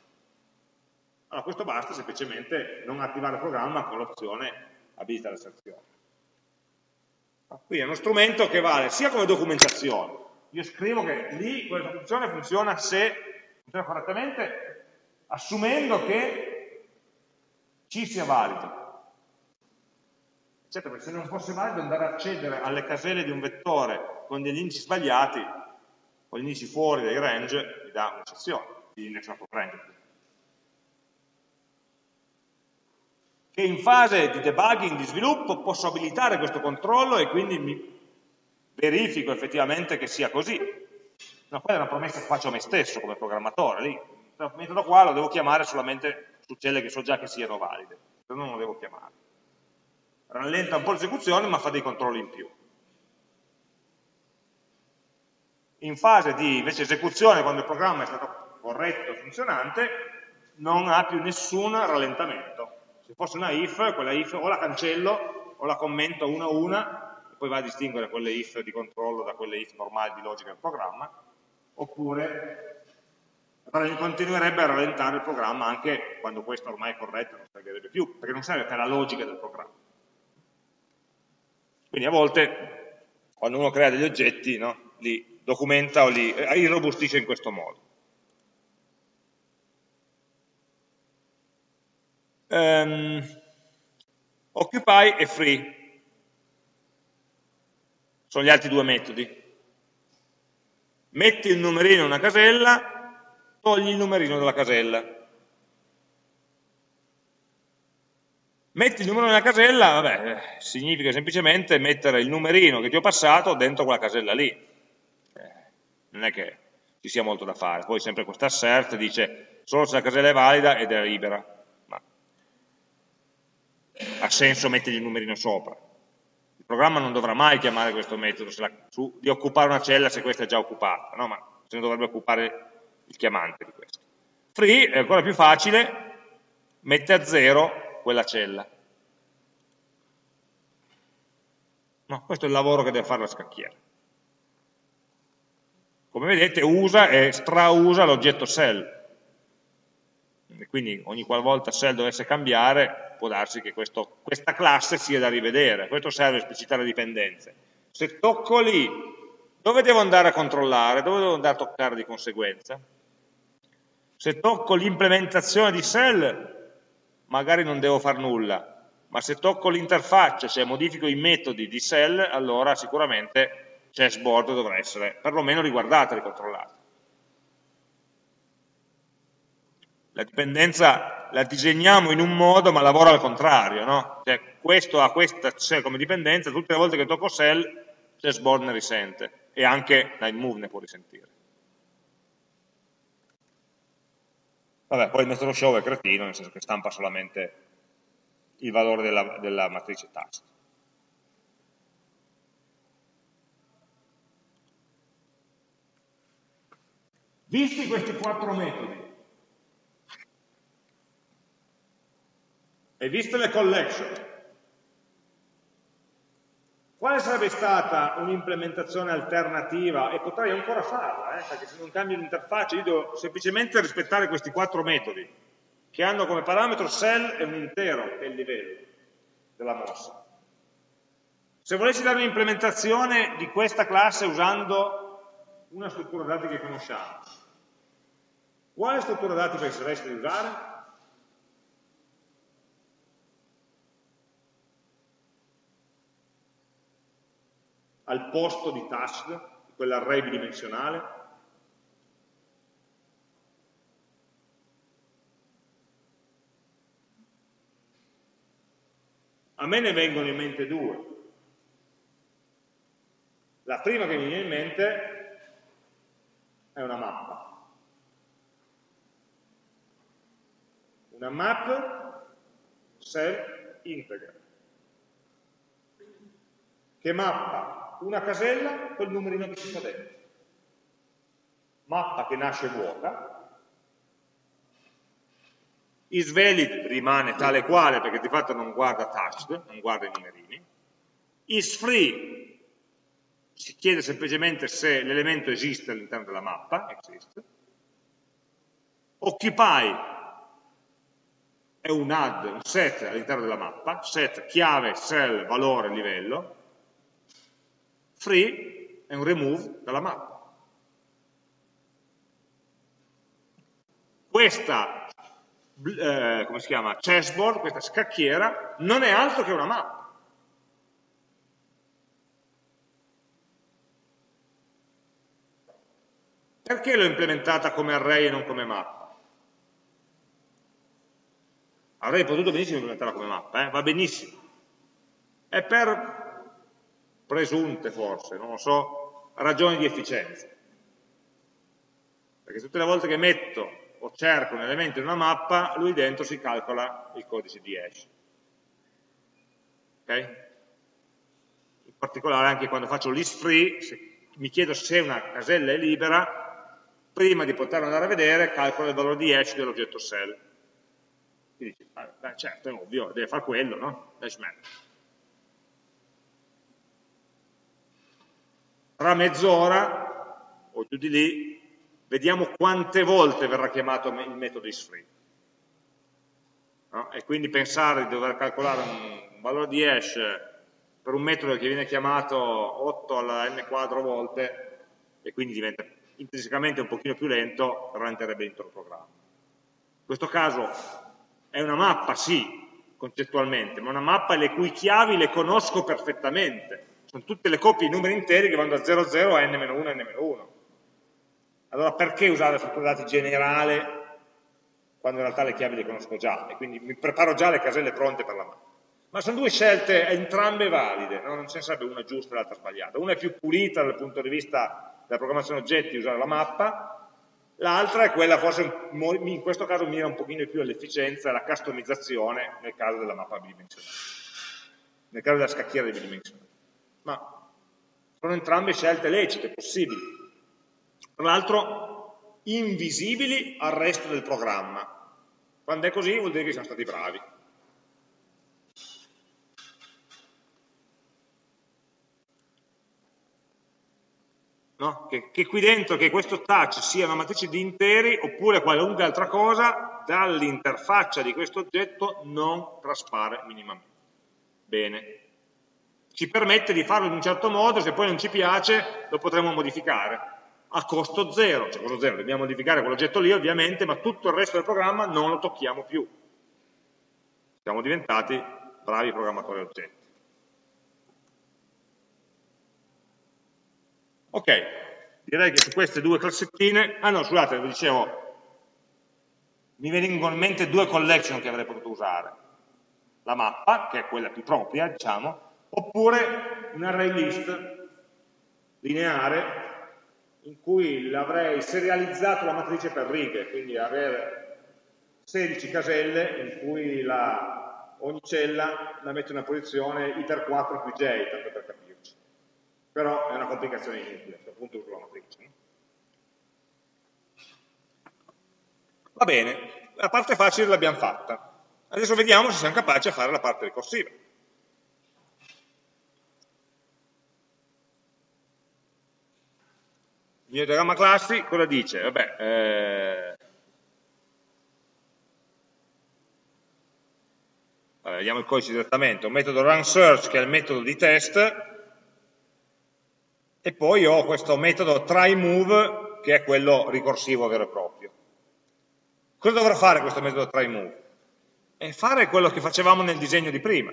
Allora questo basta semplicemente non attivare il programma con l'opzione abilita l'asserzione. Quindi è uno strumento che vale sia come documentazione, io scrivo che lì questa funzione funziona se funziona correttamente, assumendo che C sia valido. Certo, perché se non fosse valido andare a accedere alle caselle di un vettore con degli indici sbagliati, o gli indici fuori dai range, mi dà un'eccezione di index range. Che in fase di debugging, di sviluppo, posso abilitare questo controllo e quindi mi verifico effettivamente che sia così. No, quella è una promessa che faccio a me stesso come programmatore, lì, metodo qua lo devo chiamare solamente su celle che so già che siano valide, se no non lo devo chiamare. Rallenta un po' l'esecuzione ma fa dei controlli in più. In fase di invece esecuzione, quando il programma è stato corretto e funzionante, non ha più nessun rallentamento se fosse una if, quella if o la cancello o la commento una a una, e poi va a distinguere quelle if di controllo da quelle if normali di logica del programma, oppure continuerebbe a rallentare il programma anche quando questo ormai è corretto, non servirebbe più, perché non serve per la logica del programma. Quindi a volte, quando uno crea degli oggetti, no, li documenta o li irrobustisce in questo modo. Um, occupy e free. Sono gli altri due metodi. Metti il numerino in una casella togli il numerino dalla casella. Metti il numerino nella casella vabbè, significa semplicemente mettere il numerino che ti ho passato dentro quella casella lì. Eh, non è che ci sia molto da fare. Poi sempre questa assert dice solo se la casella è valida ed è libera ha senso mettergli il numerino sopra. Il programma non dovrà mai chiamare questo metodo la, su, di occupare una cella se questa è già occupata, no? ma se ne dovrebbe occupare il chiamante di questo. Free è ancora più facile, mette a zero quella cella. No, questo è il lavoro che deve fare la scacchiera. Come vedete usa e strausa l'oggetto cell. Quindi ogni qualvolta cell dovesse cambiare può darsi che questo, questa classe sia da rivedere, questo serve a esplicitare dipendenze. Se tocco lì, dove devo andare a controllare? Dove devo andare a toccare di conseguenza? Se tocco l'implementazione di cell, magari non devo fare nulla, ma se tocco l'interfaccia, cioè modifico i metodi di cell, allora sicuramente chessboard dovrà essere perlomeno riguardata e ricontrollata. La dipendenza la disegniamo in un modo ma lavora al contrario, no? Cioè, questo ha questa cell come dipendenza, tutte le volte che tocco cell, chessboard ne risente e anche move ne può risentire. Vabbè, poi il metodo show è cretino, nel senso che stampa solamente il valore della, della matrice task. Visti questi quattro metodi, E viste le collection, Quale sarebbe stata un'implementazione alternativa? E potrei ancora farla, eh, perché se non cambio l'interfaccia io devo semplicemente rispettare questi quattro metodi, che hanno come parametro cell e un intero, che è il livello della mossa. Se volessi dare un'implementazione di questa classe usando una struttura dati che conosciamo, quale struttura dati pensereste di usare? Al posto di touched, quell'array bidimensionale? A me ne vengono in mente due. La prima che mi viene in mente è una mappa. Una map self integer che mappa una casella col numerino che ci sta dentro. Mappa che nasce vuota, isValid rimane tale quale perché di fatto non guarda touched, non guarda i numerini, isFree si chiede semplicemente se l'elemento esiste all'interno della mappa, exist, occupy è un add, un set all'interno della mappa, set chiave, cell, valore, livello, free è un remove dalla mappa. Questa, eh, come si chiama, chessboard, questa scacchiera, non è altro che una mappa. Perché l'ho implementata come array e non come mappa? Avrei potuto benissimo implementarla come mappa, eh? va benissimo. È per presunte forse, non lo so, ragioni di efficienza. Perché tutte le volte che metto o cerco un elemento in una mappa, lui dentro si calcola il codice di hash. Okay? In particolare anche quando faccio list free, mi chiedo se una casella è libera, prima di poterla andare a vedere calcolo il valore di hash dell'oggetto cell. Quindi dici, beh, certo, è ovvio, deve fare quello, no? Hash map. Tra mezz'ora o giù di lì vediamo quante volte verrà chiamato il metodo isFree. No? E quindi pensare di dover calcolare un valore di hash per un metodo che viene chiamato 8 alla n quadro volte e quindi diventa intrinsecamente un pochino più lento, rallenterebbe l'intero programma. In questo caso è una mappa, sì, concettualmente, ma una mappa le cui chiavi le conosco perfettamente, sono tutte le coppie di numeri interi che vanno da 00 a n-1 a n-1. Allora perché usare la struttura dati generale quando in realtà le chiavi le conosco già e quindi mi preparo già le caselle pronte per la mappa? Ma sono due scelte entrambe valide, no? non ce ne sarebbe una giusta e l'altra sbagliata. Una è più pulita dal punto di vista della programmazione oggetti, usare la mappa, l'altra è quella forse in questo caso mira un pochino più all'efficienza e alla customizzazione nel caso della mappa bidimensionale, nel caso della scacchiera bidimensionale ma sono entrambe scelte lecite, possibili. Tra l'altro invisibili al resto del programma. Quando è così vuol dire che siamo stati bravi. No? Che, che, qui dentro, che questo touch sia una matrice di interi oppure qualunque altra cosa, dall'interfaccia di questo oggetto non traspare minimamente. Bene, ci permette di farlo in un certo modo, se poi non ci piace lo potremo modificare a costo zero, cioè costo zero, dobbiamo modificare quell'oggetto lì ovviamente, ma tutto il resto del programma non lo tocchiamo più. Siamo diventati bravi programmatori oggetti. Ok, direi che su queste due classettine, ah no, scusate, vi dicevo, mi vengono in mente due collection che avrei potuto usare. La mappa, che è quella più propria, diciamo, oppure un array list lineare in cui l'avrei serializzato la matrice per righe, quindi avere 16 caselle in cui la, ogni cella la mette in una posizione iter 4 più j, tanto per capirci. Però è una complicazione inutile, appunto uso la matrice. Va bene, la parte facile l'abbiamo fatta. Adesso vediamo se siamo capaci a fare la parte ricorsiva. Mio diagramma classi cosa dice? Vabbè, eh, Allora, vediamo il codice direttamente, un metodo run search che è il metodo di test e poi ho questo metodo try move che è quello ricorsivo vero e proprio. Cosa dovrà fare questo metodo try move? È fare quello che facevamo nel disegno di prima.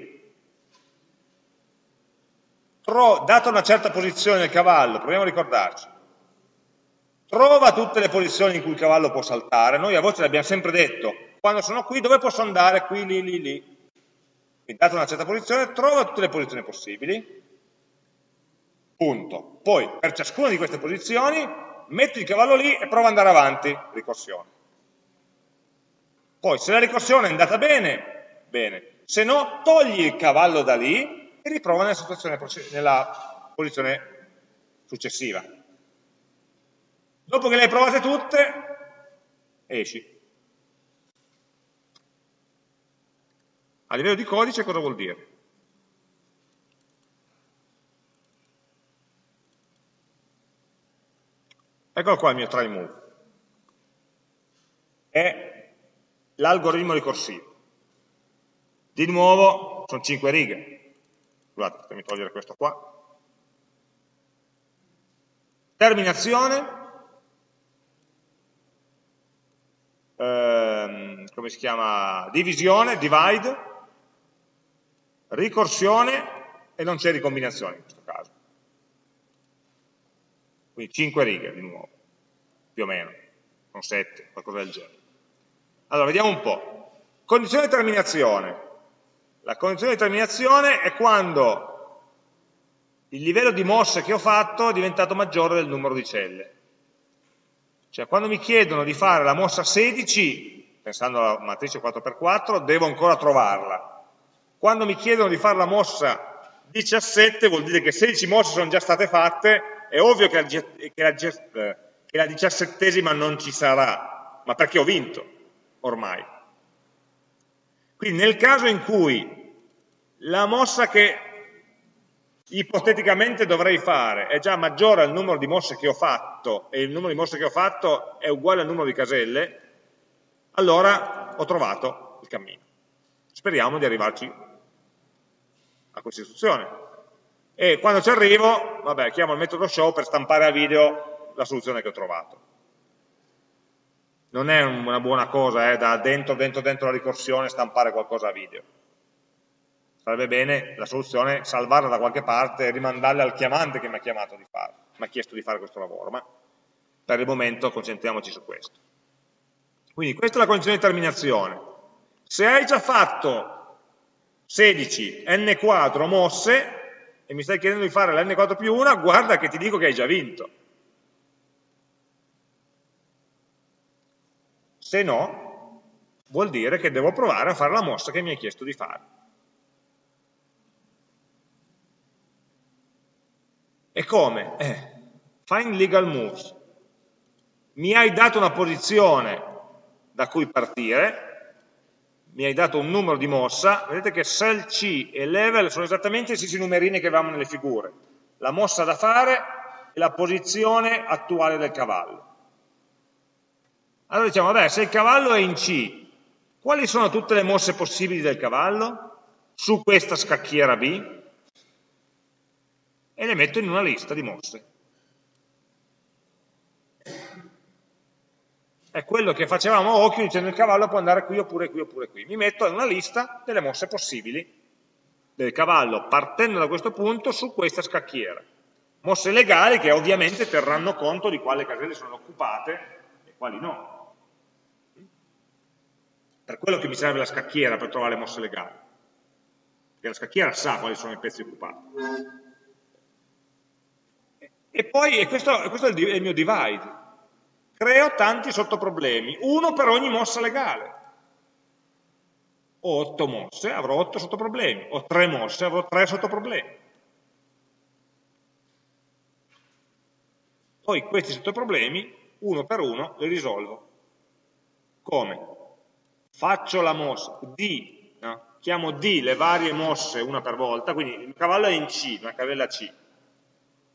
Tro, data una certa posizione del cavallo, proviamo a ricordarci, trova tutte le posizioni in cui il cavallo può saltare, noi a voce l'abbiamo sempre detto, quando sono qui dove posso andare? Qui, lì, lì, lì. Quindi data una certa posizione, trova tutte le posizioni possibili, punto. Poi per ciascuna di queste posizioni metti il cavallo lì e prova ad andare avanti, ricorsione. Poi se la ricorsione è andata bene, bene, se no togli il cavallo da lì e riprova nella, nella posizione successiva. Dopo che le hai provate tutte, esci. A livello di codice cosa vuol dire? Eccolo qua il mio try move. È l'algoritmo ricorsivo. Di nuovo sono 5 righe. Scusate, fatemi togliere questo qua. Terminazione. Ehm, come si chiama? Divisione, divide. Ricorsione e non c'è ricombinazione in questo caso quindi 5 righe di nuovo, più o meno, non 7, qualcosa del genere. Allora, vediamo un po'. Condizione di terminazione. La condizione di terminazione è quando il livello di mosse che ho fatto è diventato maggiore del numero di celle. Cioè, quando mi chiedono di fare la mossa 16, pensando alla matrice 4x4, devo ancora trovarla. Quando mi chiedono di fare la mossa 17, vuol dire che 16 mosse sono già state fatte è ovvio che la, diciassettesima non ci sarà, ma perché ho vinto ormai. Quindi nel caso in cui la mossa che ipoteticamente dovrei fare è già maggiore al numero di mosse che ho fatto e il numero di mosse che ho fatto è uguale al numero di caselle, allora ho trovato il cammino. Speriamo di arrivarci a questa istruzione e quando ci arrivo, vabbè, chiamo il metodo show per stampare a video la soluzione che ho trovato. Non è una buona cosa, eh, da dentro, dentro, dentro la ricorsione stampare qualcosa a video. Sarebbe bene la soluzione salvarla da qualche parte e rimandarla al chiamante che mi ha chiamato di fare, mi ha chiesto di fare questo lavoro, ma per il momento concentriamoci su questo. Quindi questa è la condizione di terminazione. Se hai già fatto 16 n quadro mosse, e mi stai chiedendo di fare l'N4 più 1, guarda che ti dico che hai già vinto. Se no, vuol dire che devo provare a fare la mossa che mi hai chiesto di fare. E come? Eh, find legal moves. Mi hai dato una posizione da cui partire, mi hai dato un numero di mossa, vedete che cell C e level sono esattamente i stessi numerini che avevamo nelle figure, la mossa da fare e la posizione attuale del cavallo. Allora diciamo, vabbè, se il cavallo è in C, quali sono tutte le mosse possibili del cavallo su questa scacchiera B? E le metto in una lista di mosse. è quello che facevamo a occhio dicendo il cavallo può andare qui oppure qui oppure qui. Mi metto in una lista delle mosse possibili del cavallo partendo da questo punto su questa scacchiera. Mosse legali che ovviamente terranno conto di quali caselle sono occupate e quali no. Per quello che mi serve la scacchiera per trovare le mosse legali. Perché la scacchiera sa quali sono i pezzi occupati. E poi, e questo, questo è il mio divide, creo tanti sottoproblemi, uno per ogni mossa legale. Ho otto mosse, avrò otto sottoproblemi, ho tre mosse, avrò tre sottoproblemi. Poi questi sottoproblemi, uno per uno, li risolvo. Come? Faccio la mossa D, no? chiamo D le varie mosse una per volta, quindi il cavallo è in C, una casella C.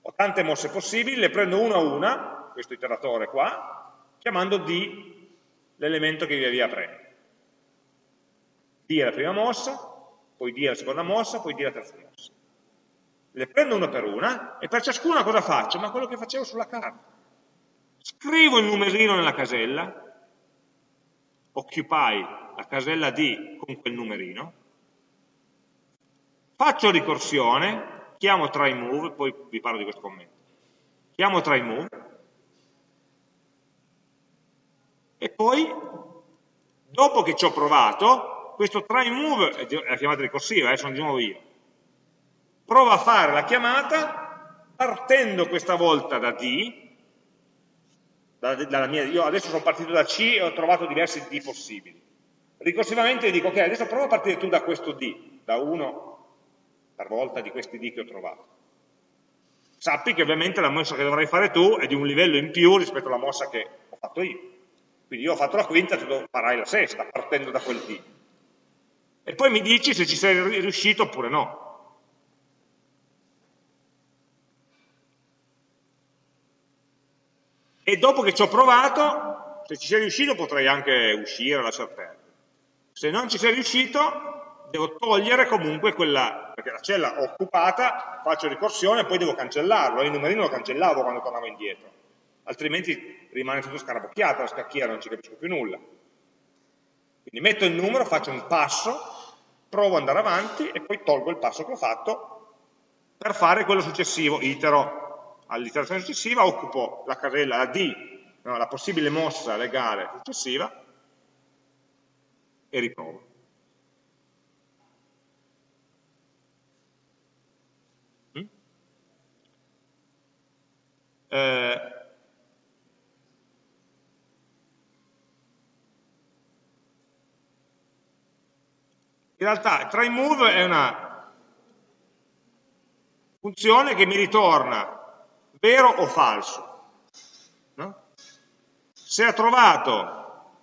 Ho tante mosse possibili, le prendo una a una, questo iteratore qua, chiamando D l'elemento che via via prende. D è la prima mossa, poi D è la seconda mossa, poi D è la terza mossa. Le prendo una per una e per ciascuna cosa faccio? Ma quello che facevo sulla carta. Scrivo il numerino nella casella, occupy la casella D con quel numerino, faccio ricorsione, chiamo try move, poi vi parlo di questo commento, chiamo try move, e poi, dopo che ci ho provato, questo try move è la chiamata ricorsiva, eh, sono di nuovo io, provo a fare la chiamata partendo questa volta da D, mia, io adesso sono partito da C e ho trovato diversi D possibili. Ricorsivamente dico, ok, adesso prova a partire tu da questo D, da uno per volta di questi D che ho trovato. Sappi che ovviamente la mossa che dovrai fare tu è di un livello in più rispetto alla mossa che ho fatto io. Quindi io ho fatto la quinta, tu farai la sesta, partendo da quel D. E poi mi dici se ci sei riuscito oppure no. e dopo che ci ho provato, se ci sei riuscito potrei anche uscire, lasciar perdere. Se non ci sei riuscito, devo togliere comunque quella, perché la cella occupata, faccio ricorsione e poi devo cancellarlo, il numerino lo cancellavo quando tornavo indietro, altrimenti rimane tutto scarabocchiato, la scacchiera non ci capisco più nulla. Quindi metto il numero, faccio un passo, provo ad andare avanti e poi tolgo il passo che ho fatto per fare quello successivo, itero all'iterazione successiva occupo la casella, la D, no, la possibile mossa legale successiva e riprovo. Eh, in realtà try move è una funzione che mi ritorna vero o falso. No? Se ha trovato,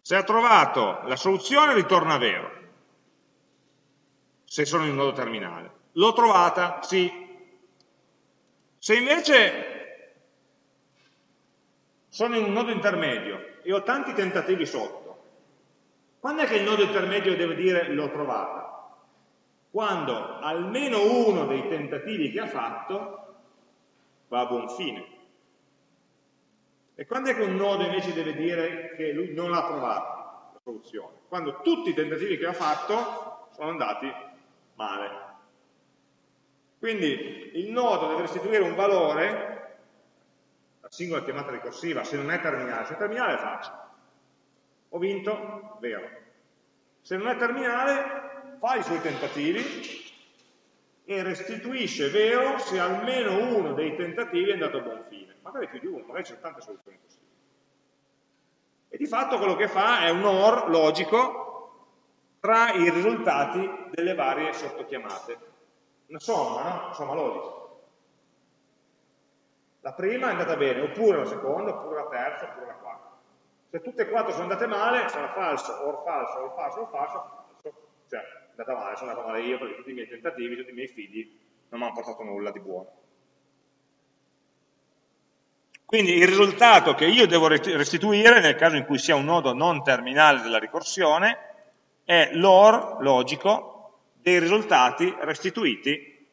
se ha trovato la soluzione ritorna vero, se sono in un nodo terminale. L'ho trovata? Sì. Se invece sono in un nodo intermedio e ho tanti tentativi sotto, quando è che il nodo intermedio deve dire l'ho trovata? quando almeno uno dei tentativi che ha fatto va a buon fine. E quando è che un nodo invece deve dire che lui non ha trovato la soluzione? Quando tutti i tentativi che ha fatto sono andati male. Quindi il nodo deve restituire un valore, la singola chiamata ricorsiva, se non è terminale, se è terminale è facile. Ho vinto, vero. Se non è terminale, fa i suoi tentativi e restituisce vero se almeno uno dei tentativi è andato a buon fine. Magari più di uno, magari c'è tante soluzioni possibili. E di fatto quello che fa è un OR logico tra i risultati delle varie sottochiamate. Una somma, no? Una somma logica. La prima è andata bene, oppure la seconda, oppure la terza, oppure la quarta. Se tutte e quattro sono andate male, sarà falso, or falso, or falso, or falso, cioè andata male, sono andato male io perché tutti i miei tentativi, tutti i miei fidi non mi hanno portato nulla di buono. Quindi il risultato che io devo restituire, nel caso in cui sia un nodo non terminale della ricorsione, è l'OR logico dei risultati restituiti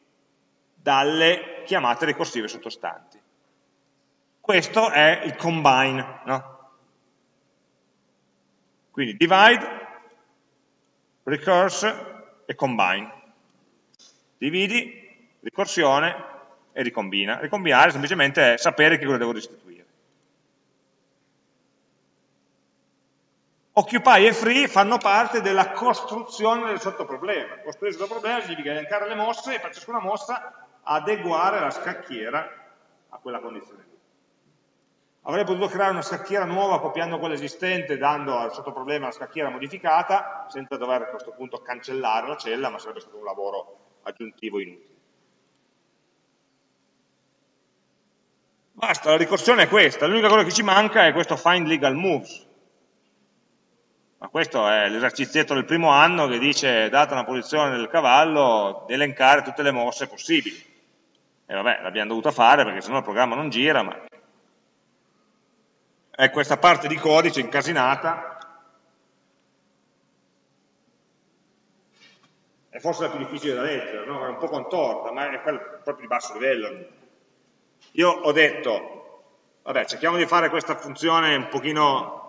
dalle chiamate ricorsive sottostanti. Questo è il combine, no? Quindi divide, recurse e combine. Dividi, ricorsione e ricombina. Ricombinare semplicemente è sapere che cosa devo restituire. Occupy e free fanno parte della costruzione del sottoproblema. Costruire il sottoproblema significa elencare le mosse e per ciascuna mossa adeguare la scacchiera a quella condizione Avrei potuto creare una scacchiera nuova copiando quella esistente, dando al sottoproblema la scacchiera modificata, senza dover a questo punto cancellare la cella, ma sarebbe stato un lavoro aggiuntivo inutile. Basta, la ricorsione è questa, l'unica cosa che ci manca è questo find legal moves. Ma questo è l'esercizietto del primo anno che dice, data una posizione del cavallo, elencare tutte le mosse possibili. E vabbè, l'abbiamo dovuta fare perché sennò il programma non gira, ma è questa parte di codice incasinata è forse la più difficile da leggere, no? è un po' contorta, ma è proprio di basso livello. Io ho detto, vabbè, cerchiamo di fare questa funzione un pochino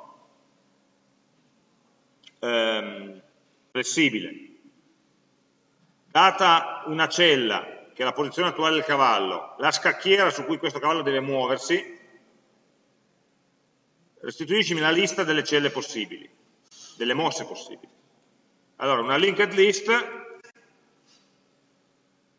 ehm, flessibile. Data una cella, che è la posizione attuale del cavallo, la scacchiera su cui questo cavallo deve muoversi, restituiscimi la lista delle celle possibili, delle mosse possibili. Allora, una linked list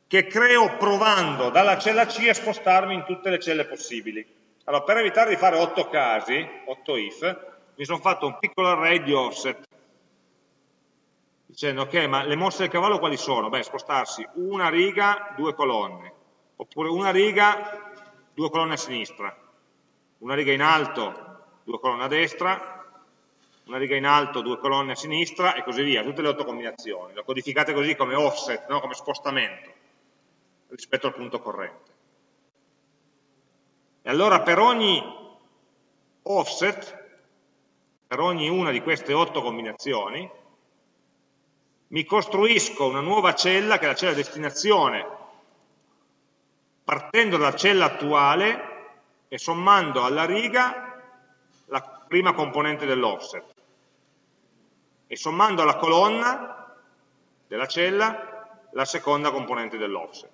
che creo provando dalla cella C a spostarmi in tutte le celle possibili. Allora, per evitare di fare 8 casi, 8 if, mi sono fatto un piccolo array di offset, dicendo, ok, ma le mosse del cavallo quali sono? Beh, spostarsi una riga, due colonne, oppure una riga, due colonne a sinistra, una riga in alto, due colonne a destra, una riga in alto, due colonne a sinistra e così via, tutte le otto combinazioni. Lo codificate così come offset, no? come spostamento rispetto al punto corrente. E allora per ogni offset, per ogni una di queste otto combinazioni, mi costruisco una nuova cella, che è la cella destinazione, partendo dalla cella attuale e sommando alla riga la prima componente dell'offset e sommando alla colonna della cella la seconda componente dell'offset.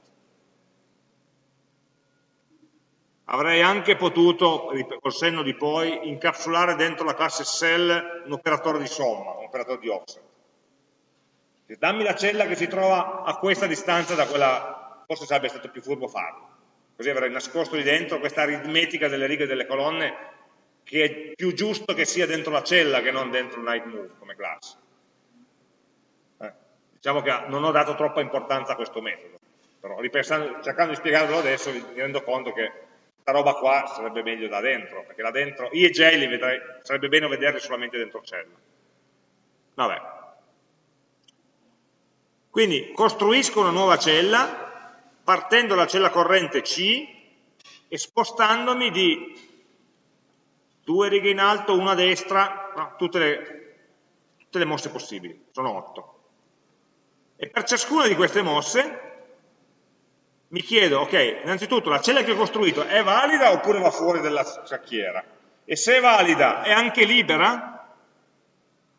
Avrei anche potuto, col senno di poi, incapsulare dentro la classe cell un operatore di somma, un operatore di offset. Dammi la cella che si trova a questa distanza da quella, forse sarebbe stato più furbo farlo. Così avrei nascosto lì dentro questa aritmetica delle righe e delle colonne che è più giusto che sia dentro la cella che non dentro il night move come classe. Eh, diciamo che non ho dato troppa importanza a questo metodo, però cercando di spiegarlo adesso mi rendo conto che questa roba qua sarebbe meglio da dentro, perché là dentro, I e J li vedrei, sarebbe bene vederli solamente dentro cella. Vabbè. Quindi costruisco una nuova cella, partendo dalla cella corrente C e spostandomi di due righe in alto, una a destra, no, tutte, le, tutte le mosse possibili, sono otto. E per ciascuna di queste mosse mi chiedo, ok, innanzitutto la cella che ho costruito è valida oppure va fuori dalla scacchiera? E se è valida, è anche libera?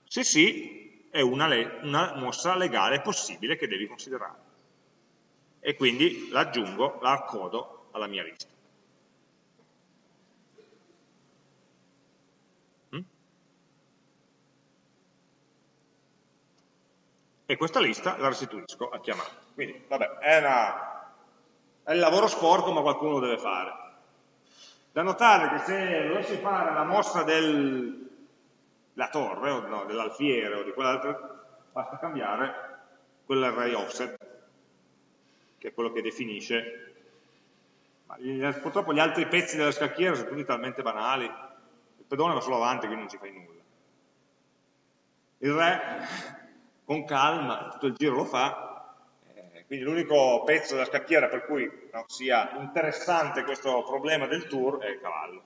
Se sì, è una, una mossa legale possibile che devi considerare. E quindi la aggiungo, la accodo alla mia lista. Mm? E questa lista la restituisco a chiamata. Quindi, vabbè, è una è il lavoro sporco ma qualcuno lo deve fare. Da notare che se dovessi fare la mossa della torre, o no, dell'alfiere o di quell'altro, basta cambiare quell'array offset, che è quello che definisce. Purtroppo gli altri pezzi della scacchiera sono tutti talmente banali, il pedone va solo avanti, quindi non ci fai nulla. Il re, con calma, tutto il giro lo fa, quindi l'unico pezzo della scacchiera per cui no, sia interessante questo problema del tour è il cavallo.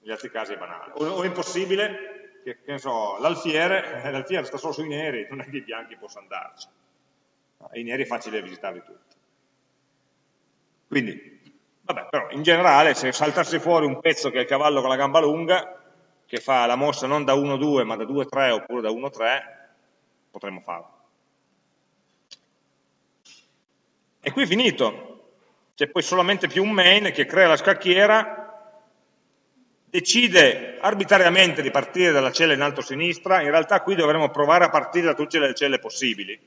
Negli altri casi è banale. O, o è impossibile, che, che so, l'alfiere, eh, l'alfiere sta solo sui neri, non è che i bianchi possano andarci. I neri è facile visitarli tutti. Quindi, vabbè, però in generale se saltasse fuori un pezzo che è il cavallo con la gamba lunga, che fa la mossa non da 1-2 ma da 2-3 oppure da 1-3, potremmo farlo. E qui è finito. C'è poi solamente più un main che crea la scacchiera, decide arbitrariamente di partire dalla cella in alto a sinistra, in realtà qui dovremmo provare a partire da tutte le celle possibili,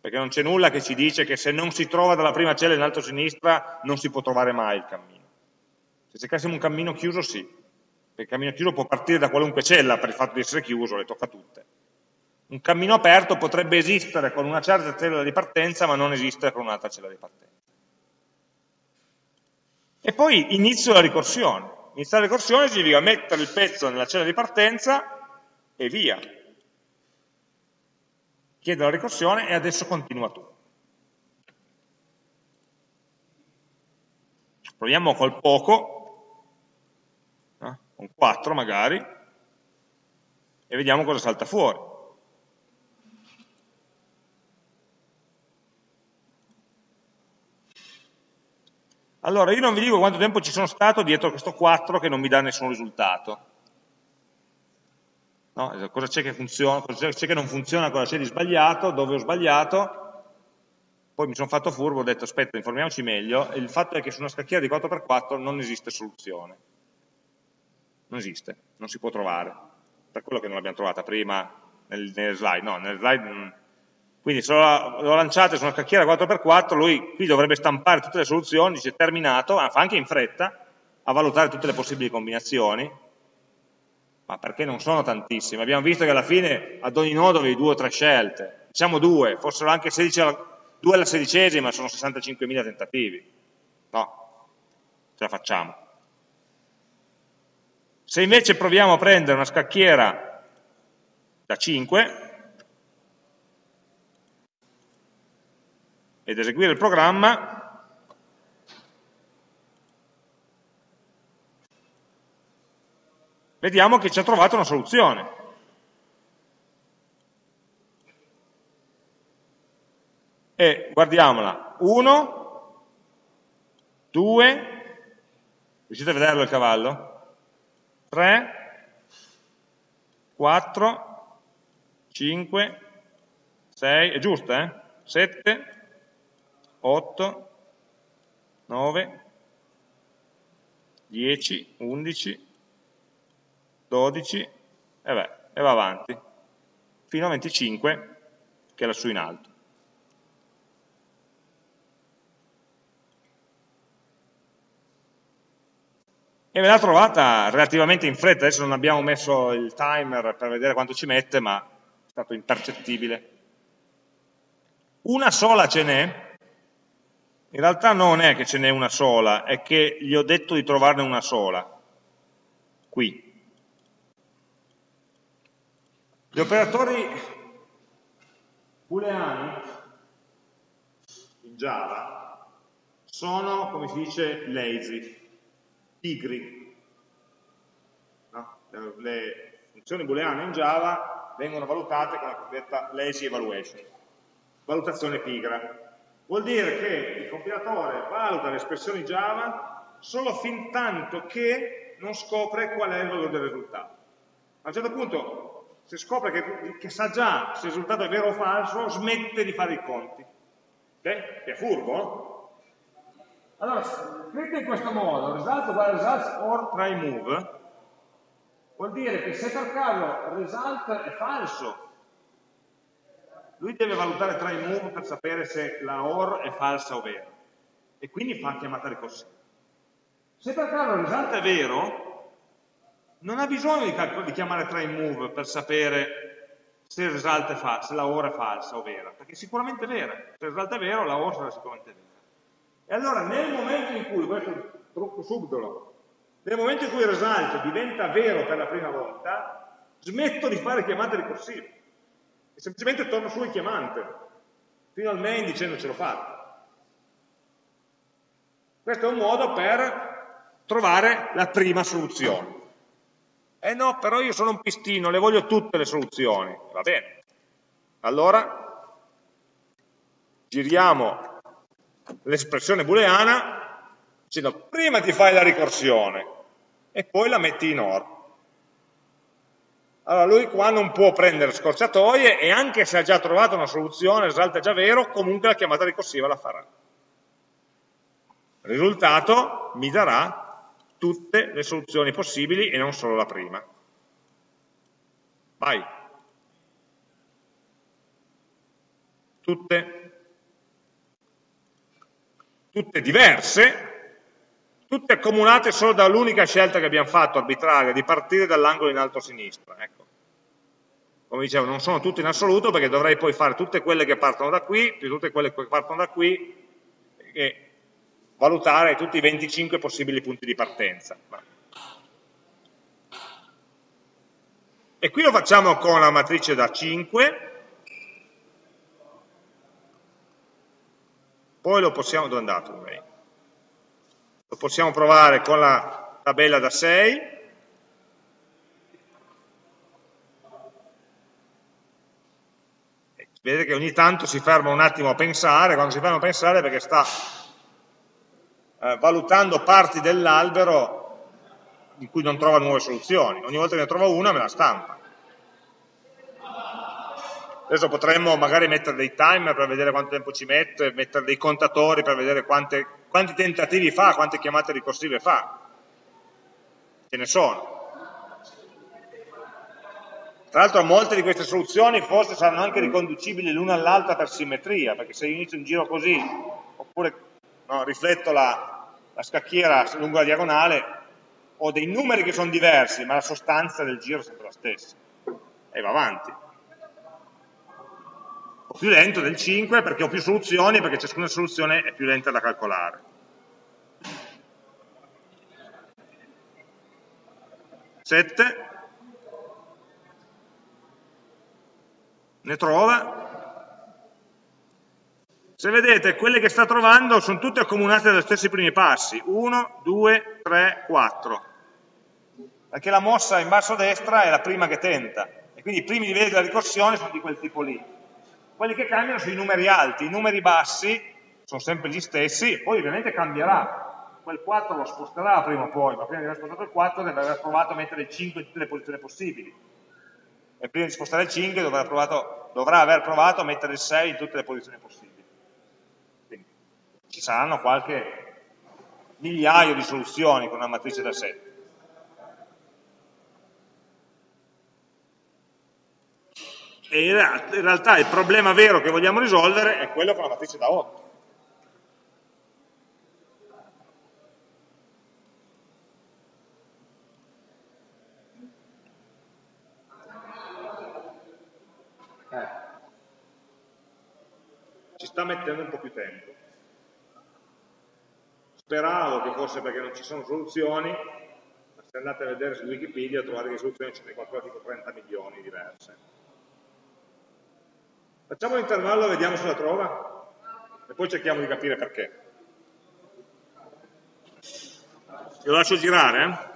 perché non c'è nulla che ci dice che se non si trova dalla prima cella in alto a sinistra non si può trovare mai il cammino. Se cercassimo un cammino chiuso sì, perché il cammino chiuso può partire da qualunque cella per il fatto di essere chiuso, le tocca tutte. Un cammino aperto potrebbe esistere con una certa cella di partenza, ma non esistere con un'altra cella di partenza. E poi inizio la ricorsione. Iniziare la ricorsione significa mettere il pezzo nella cella di partenza e via. Chiedo la ricorsione e adesso continua tu. proviamo col poco, eh, con 4 magari, e vediamo cosa salta fuori. Allora, io non vi dico quanto tempo ci sono stato dietro questo 4 che non mi dà nessun risultato. No? Cosa c'è che funziona, cosa c'è che non funziona, cosa c'è di sbagliato, dove ho sbagliato, poi mi sono fatto furbo, ho detto aspetta, informiamoci meglio, e il fatto è che su una scacchiera di 4x4 non esiste soluzione. Non esiste, non si può trovare. Per quello che non l'abbiamo trovata prima nelle, nelle slide. No, nelle slide non... Quindi se lo lanciate su una scacchiera 4x4, lui qui dovrebbe stampare tutte le soluzioni, dice terminato, fa anche in fretta, a valutare tutte le possibili combinazioni, ma perché non sono tantissime. Abbiamo visto che alla fine ad ogni nodo avevi due o tre scelte, diciamo due, fossero anche 16 alla, 2 alla sedicesima sono 65.000 tentativi. No, ce la facciamo. Se invece proviamo a prendere una scacchiera da 5 ed eseguire il programma, vediamo che ci ha trovato una soluzione. E guardiamola, 1, 2, riuscite a vederlo il cavallo? 3, 4, 5, 6, è giusto eh? 7, 8, 9, 10, 11, 12 e, beh, e va avanti fino a 25 che è lassù in alto. E me l'ha trovata relativamente in fretta, adesso non abbiamo messo il timer per vedere quanto ci mette, ma è stato impercettibile. Una sola ce n'è, in realtà non è che ce n'è una sola, è che gli ho detto di trovarne una sola, qui. Gli operatori booleani in Java sono, come si dice, lazy, pigri. No? Le funzioni booleane in Java vengono valutate con la cosiddetta lazy evaluation, valutazione pigra. Vuol dire che il compilatore valuta le espressioni Java solo fin tanto che non scopre qual è il valore del risultato. A un certo punto se scopre che, che, sa già se il risultato è vero o falso, smette di fare i conti. Che è furbo. Allora, scritto in questo modo, result uguale results or try move, vuol dire che se per caso result è falso, lui deve valutare try move per sapere se la or è falsa o vera. E quindi fa chiamata ricorsiva. Se per caso il result è vero, non ha bisogno di, di chiamare try move per sapere se il è se la ora è falsa o vera, perché sicuramente è vera. Se il result è vero, la ora sarà sicuramente vera. E allora nel momento in cui, questo è un trucco subdolo, nel momento in cui il result diventa vero per la prima volta, smetto di fare chiamate ricorsive e semplicemente torno su il chiamante, fino al main dicendo ce l'ho fatta. Questo è un modo per trovare la prima soluzione. Eh no, però io sono un pistino, le voglio tutte le soluzioni. Va bene. Allora, giriamo l'espressione booleana dicendo prima ti fai la ricorsione e poi la metti in OR. Allora lui qua non può prendere scorciatoie e anche se ha già trovato una soluzione, è già vero, comunque la chiamata ricorsiva la farà. Risultato mi darà tutte le soluzioni possibili e non solo la prima. Vai. Tutte, tutte diverse, tutte accomunate solo dall'unica scelta che abbiamo fatto, arbitraria, di partire dall'angolo in alto a sinistra. Ecco. Come dicevo, non sono tutte in assoluto perché dovrei poi fare tutte quelle che partono da qui, più tutte quelle che partono da qui, e valutare tutti i 25 possibili punti di partenza. E qui lo facciamo con la matrice da 5, poi lo possiamo, dove è andato? Lo possiamo provare con la tabella da 6, vedete che ogni tanto si ferma un attimo a pensare, quando si ferma a pensare perché sta eh, valutando parti dell'albero in cui non trova nuove soluzioni, ogni volta che ne trova una me la stampa. Adesso potremmo magari mettere dei timer per vedere quanto tempo ci mette, mettere dei contatori per vedere quante, quanti tentativi fa, quante chiamate ricorsive fa. Ce ne sono. Tra l'altro molte di queste soluzioni forse saranno anche riconducibili l'una all'altra per simmetria, perché se io inizio un giro così, oppure no, rifletto la, la scacchiera lungo la diagonale, ho dei numeri che sono diversi, ma la sostanza del giro è sempre la stessa. E va avanti. Più lento del 5 perché ho più soluzioni, perché ciascuna soluzione è più lenta da calcolare. Sette. ne trova. Se vedete, quelle che sta trovando sono tutte accomunate dagli stessi primi passi, 1, 2, 3, 4, perché la mossa in basso a destra è la prima che tenta, e quindi i primi livelli della ricorsione sono di quel tipo lì. Quelli che cambiano sono i numeri alti, i numeri bassi sono sempre gli stessi, poi ovviamente cambierà, quel 4 lo sposterà prima o poi, ma prima di aver spostato il 4 deve aver provato a mettere il 5 in tutte le posizioni possibili, e prima di spostare il 5 dovrà, provato, dovrà, aver provato a mettere il 6 in tutte le posizioni possibili. Quindi ci saranno qualche migliaio di soluzioni con una matrice da 7. E in realtà il problema vero che vogliamo risolvere è quello con la matrice da 8. sta mettendo un po' più tempo. Speravo che fosse perché non ci sono soluzioni, ma se andate a vedere su Wikipedia trovate che soluzioni ce ne tipo 30 milioni diverse. Facciamo l'intervallo e vediamo se la trova, e poi cerchiamo di capire perché. Lo lascio girare, eh?